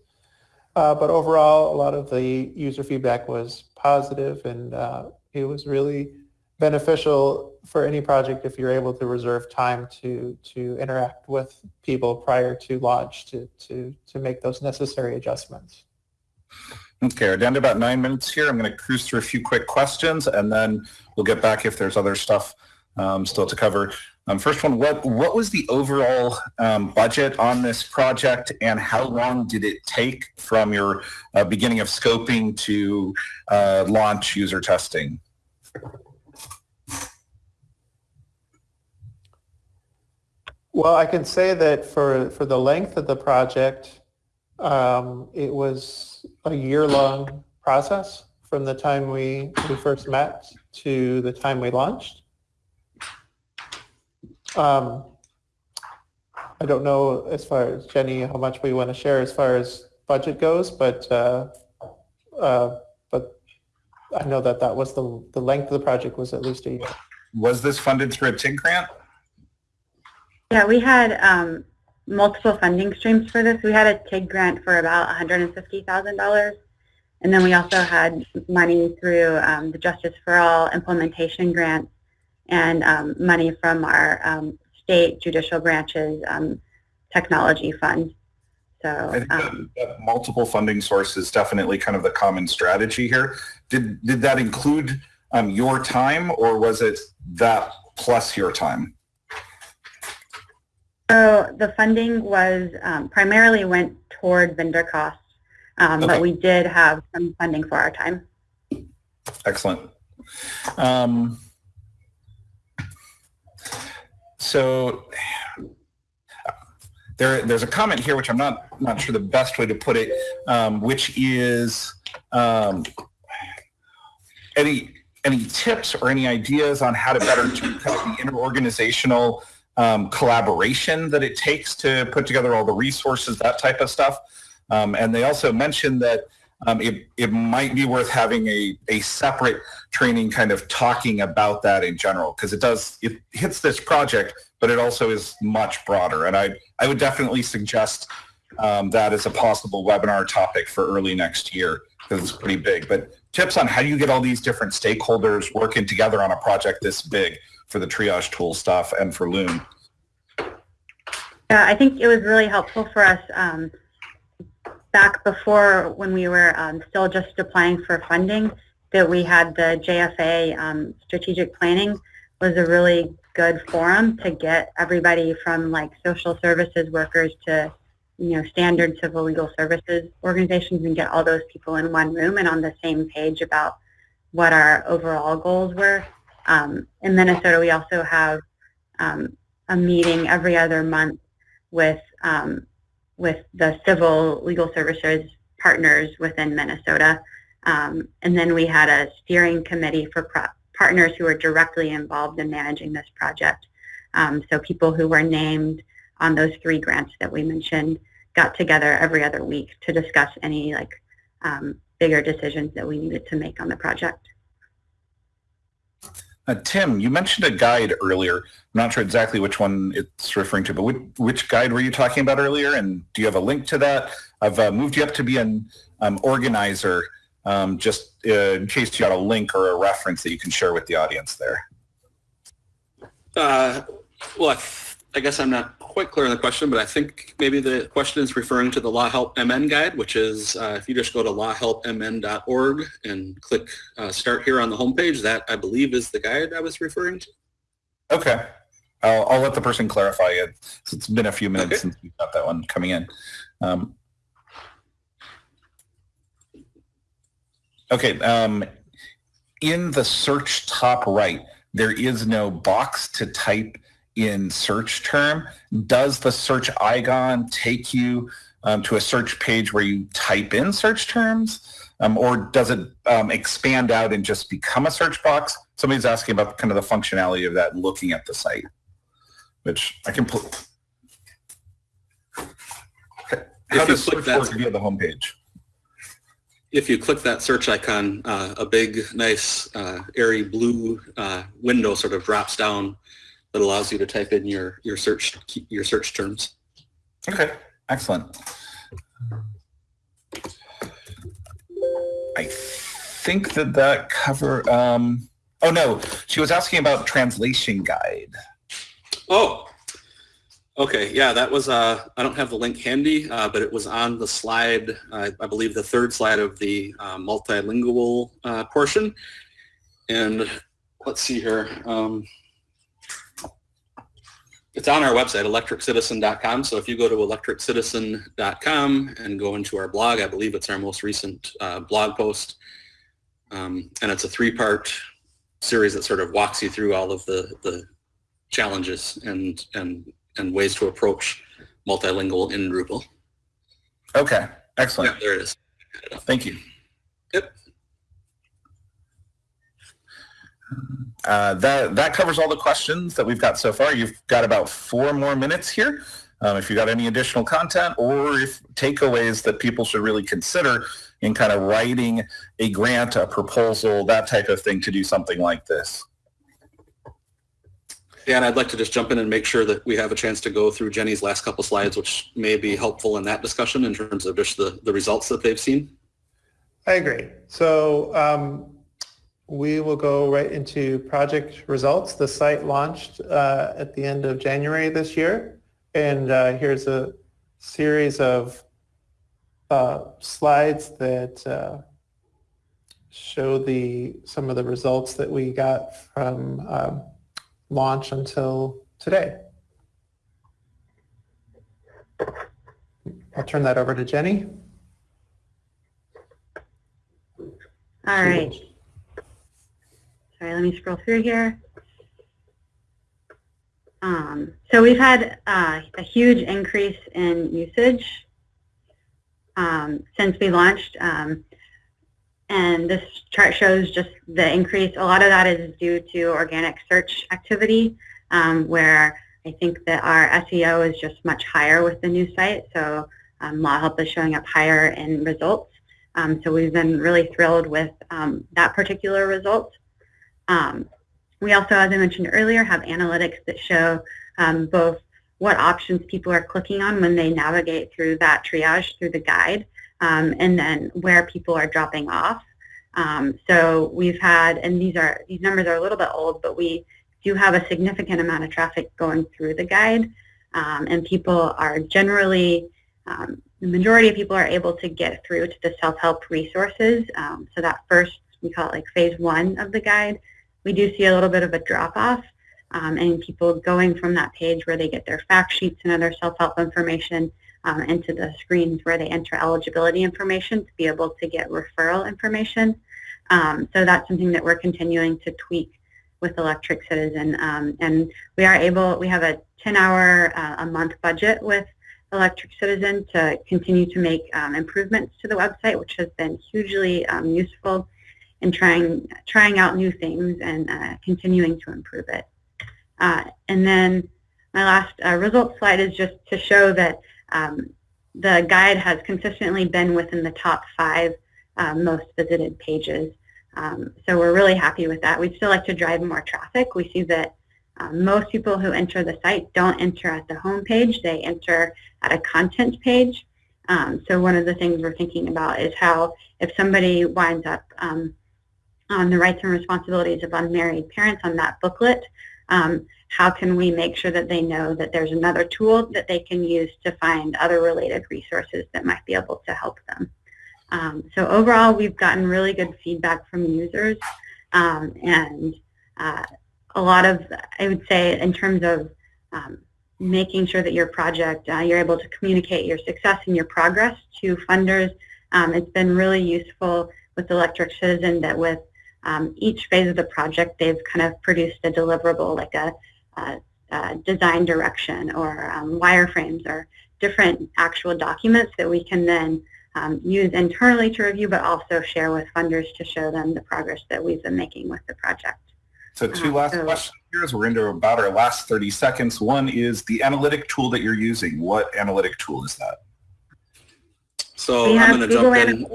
Uh, but overall, a lot of the user feedback was positive and uh, it was really beneficial for any project if you're able to reserve time to to interact with people prior to launch to to to make those necessary adjustments. Okay, we're down to about nine minutes here. I'm going to cruise through a few quick questions and then we'll get back if there's other stuff um, still to cover. Um, first one, what what was the overall um, budget on this project and how long did it take from your uh, beginning of scoping to uh, launch user testing? Well, I can say that for, for the length of the project, um, it was a year-long process from the time we, we first met to the time we launched. Um, I don't know as far as Jenny how much we want to share as far as budget goes, but uh, uh, but I know that that was the the length of the project was at least a year. Was this funded through a TIG grant? Yeah, we had um, multiple funding streams for this. We had a TIG grant for about $150,000. And then we also had money through um, the Justice for All implementation grant and um, money from our um, state judicial branches um, technology fund. So um, multiple funding sources definitely kind of the common strategy here. Did did that include your time or was it that plus your time? So the funding was um, primarily went toward vendor costs, um, Okay. but we did have some funding for our time. Excellent. Um, so there, there's a comment here, which I'm not not sure the best way to put it, um, which is um, any any tips or any ideas on how to better do kind of the interorganizational um, collaboration that it takes to put together all the resources, that type of stuff. Um, and they also mentioned that um, it, it might be worth having a, a separate training kind of talking about that in general because it does it hits this project but it also is much broader. And i i would definitely suggest um, that as a possible webinar topic for early next year because it's pretty big. But tips on how do you get all these different stakeholders working together on a project this big for the triage tool stuff and for loon Yeah, I think it was really helpful for us um, back before when we were um, still just applying for funding that we had the JFA um, strategic planning was a really good forum to get everybody from like social services workers to you know standard civil legal services organizations and get all those people in one room and on the same page about what our overall goals were. Um, in Minnesota, we also have um, a meeting every other month with um, with the civil legal services partners within Minnesota. Um, and then we had a steering committee for partners who were directly involved in managing this project. Um, so people who were named on those three grants that we mentioned got together every other week to discuss any like um, bigger decisions that we needed to make on the project. Uh, tim you mentioned a guide earlier. I'm not sure exactly which one it's referring to but which, which guide were you talking about earlier? And do you have a link to that? I've uh, moved you up to be an um, organizer um, just uh, in case you got a link or a reference that you can share with the audience there. Uh, well, I, guess I'm not quite clear on the question, but I think maybe the question is referring to the Law Help MN guide, which is uh, if you just go to lawhelpmn.org and click uh, Start Here on the homepage, that I believe is the guide I was referring to. Okay. I'll, I'll let the person clarify it. It's been a few minutes Okay. since we got that one coming in. Um, okay. Um, in the search top right, there is no box to type in search term. Does the search icon take you um, to a search page where you type in search terms? Um, or does it um, expand out and just become a search box? Somebody's asking about kind of the functionality of that looking at the site, which I can put. How you does click search that- work via the homepage? If you click that search icon, uh, a big, nice, uh, airy blue uh, window sort of drops down that allows you to type in your, your search your search terms. Okay, excellent. I think that that cover. Um, oh no, she was asking about translation guide. Oh, okay. Yeah, that was, uh, I don't have the link handy, uh, but it was on the slide, uh, I believe the third slide of the uh, multilingual uh, portion. And let's see here. Um, it's on our website, electriccitizen.com. So if you go to electriccitizen.com and go into our blog, I believe it's our most recent uh, blog post. Um, and it's a three-part series that sort of walks you through all of the, the challenges and and and ways to approach multilingual in Drupal. Okay, excellent. Yeah, there it is. Thank you. Yep. Uh, that that covers all the questions that we've got so far. You've got about four more minutes here. Um, if you got any additional content or if takeaways that people should really consider in kind of writing a grant, a proposal, that type of thing to do something like this. Dan, I'd like to just jump in and make sure that we have a chance to go through Jenny's last couple slides, which may be helpful in that discussion in terms of just the, the results that they've seen. I agree. So um, we will go right into project results. The site launched uh, at the end of January this year. And uh, here's a series of uh, slides that uh, show the some of the results that we got from um, launch until today. I'll turn that over to Jenny. All right. Sorry, let me scroll through here. Um, so we've had uh, a huge increase in usage um, since we launched. Um, and this chart shows just the increase. A lot of that is due to organic search activity, um, where I think that our SEO is just much higher with the new site. So um, Law Help is showing up higher in results. Um, so we've been really thrilled with um, that particular result. Um, we also, as I mentioned earlier, have analytics that show um, both what options people are clicking on when they navigate through that triage through the guide, um, and then where people are dropping off. Um, so we've had, and these are these numbers are a little bit old, but we do have a significant amount of traffic going through the guide, and people are generally um, the majority of people are able to get through to the self-help resources. Um, so that first, we call it like phase one of the guide. We do see a little bit of a drop-off um, people going from that page where they get their fact sheets and other self-help information um, into the screens where they enter eligibility information to be able to get referral information. Um, so that's something that we're continuing to tweak with Electric Citizen. Um, and we are able, we have a 10-hour uh, a month budget with Electric Citizen to continue to make um, improvements to the website, which has been hugely um, useful in trying trying out new things and uh, continuing to improve it. Uh, and then my last uh, result slide is just to show that um, the guide has consistently been within the top five uh, most visited pages. Um, so we're really happy with that. We'd still like to drive more traffic. We see that um, most people who enter the site don't enter at the home page. They enter at a content page. Um, so one of the things we're thinking about is how if somebody winds up um, on the rights and responsibilities of unmarried parents on that booklet, um, how can we make sure that they know that there's another tool that they can use to find other related resources that might be able to help them. Um, so overall, we've gotten really good feedback from users um, and uh, a lot of, I would say, in terms of um, making sure that your project, uh, you're able to communicate your success and your progress to funders. Um, it's been really useful with Electric Citizen that with um, each phase of the project, they've kind of produced a deliverable like a, a, a design direction or um, wireframes or different actual documents that we can then um, use internally to review, but also share with funders to show them the progress that we've been making with the project. So two Uh, last so- questions here as we're into about our last 30 seconds. One is the analytic tool that you're using. What analytic tool is that? So I'm going to jump in.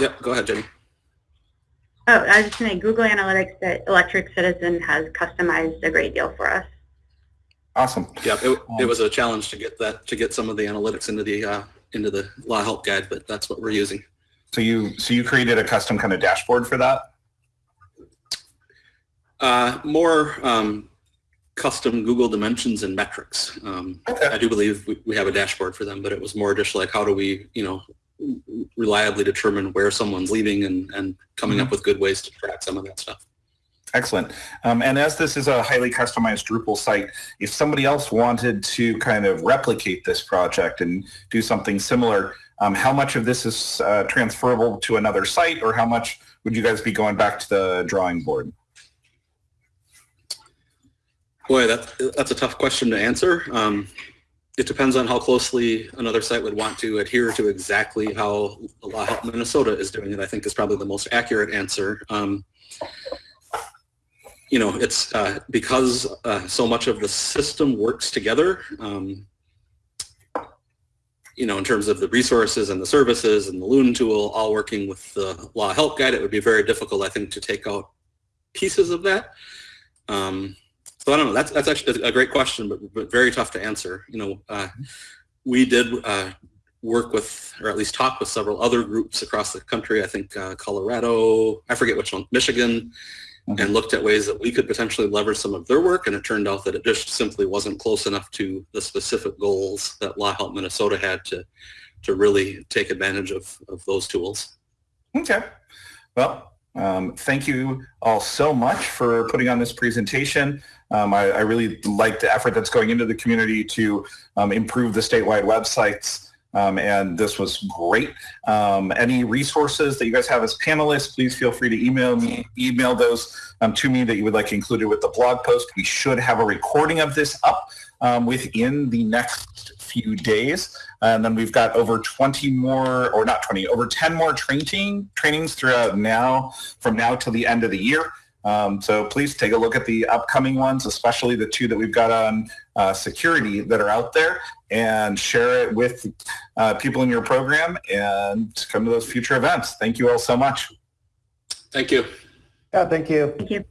Yep, go ahead, Jenny. Oh, I was just saying Google Analytics that Electric Citizen has customized a great deal for us. Awesome. Yeah, it, it was a challenge to get that to get some of the analytics into the uh, into the law help guide, but that's what we're using. So you so you created a custom kind of dashboard for that? Uh, more um, custom Google dimensions and metrics. Um, Okay. I do believe we, we have a dashboard for them, but it was more just like how do we, you know, reliably determine where someone's leaving and, and coming up with good ways to track some of that stuff. Excellent. Um, and as this is a highly customized Drupal site, if somebody else wanted to kind of replicate this project and do something similar, um, how much of this is uh, transferable to another site or how much would you guys be going back to the drawing board? Boy, that, that's a tough question to answer. Um, it depends on how closely another site would want to adhere to exactly how Law Help Minnesota is doing it, I think is probably the most accurate answer. Um, you know, it's uh, because uh, so much of the system works together, um, you know, in terms of the resources and the services and the Loon tool all working with the Law Help Guide, it would be very difficult, I think, to take out pieces of that. Um, so I don't know. That's that's actually a great question, but, but very tough to answer. You know, uh, we did uh, work with, or at least talk with several other groups across the country. I think uh, Colorado, I forget which one, Michigan, Mhm. and looked at ways that we could potentially leverage some of their work. And it turned out that it just simply wasn't close enough to the specific goals that Law Help Minnesota had to to really take advantage of of those tools. Okay. Well, Um, thank you all so much for putting on this presentation. Um, I, I, really like the effort that's going into the community to um, improve the statewide websites. Um, and this was great. Um, any resources that you guys have as panelists, please feel free to email me, email those um, to me that you would like included with the blog post. We should have a recording of this up within the next few days. And then we've got over 20 more, or not 20, over 10 more training trainings throughout now, from now till the end of the year. Um, so please take a look at the upcoming ones, especially the two that we've got on uh, security that are out there and share it with uh, people in your program and come to those future events. Thank you all so much. Thank you. Yeah, thank you. Thank you.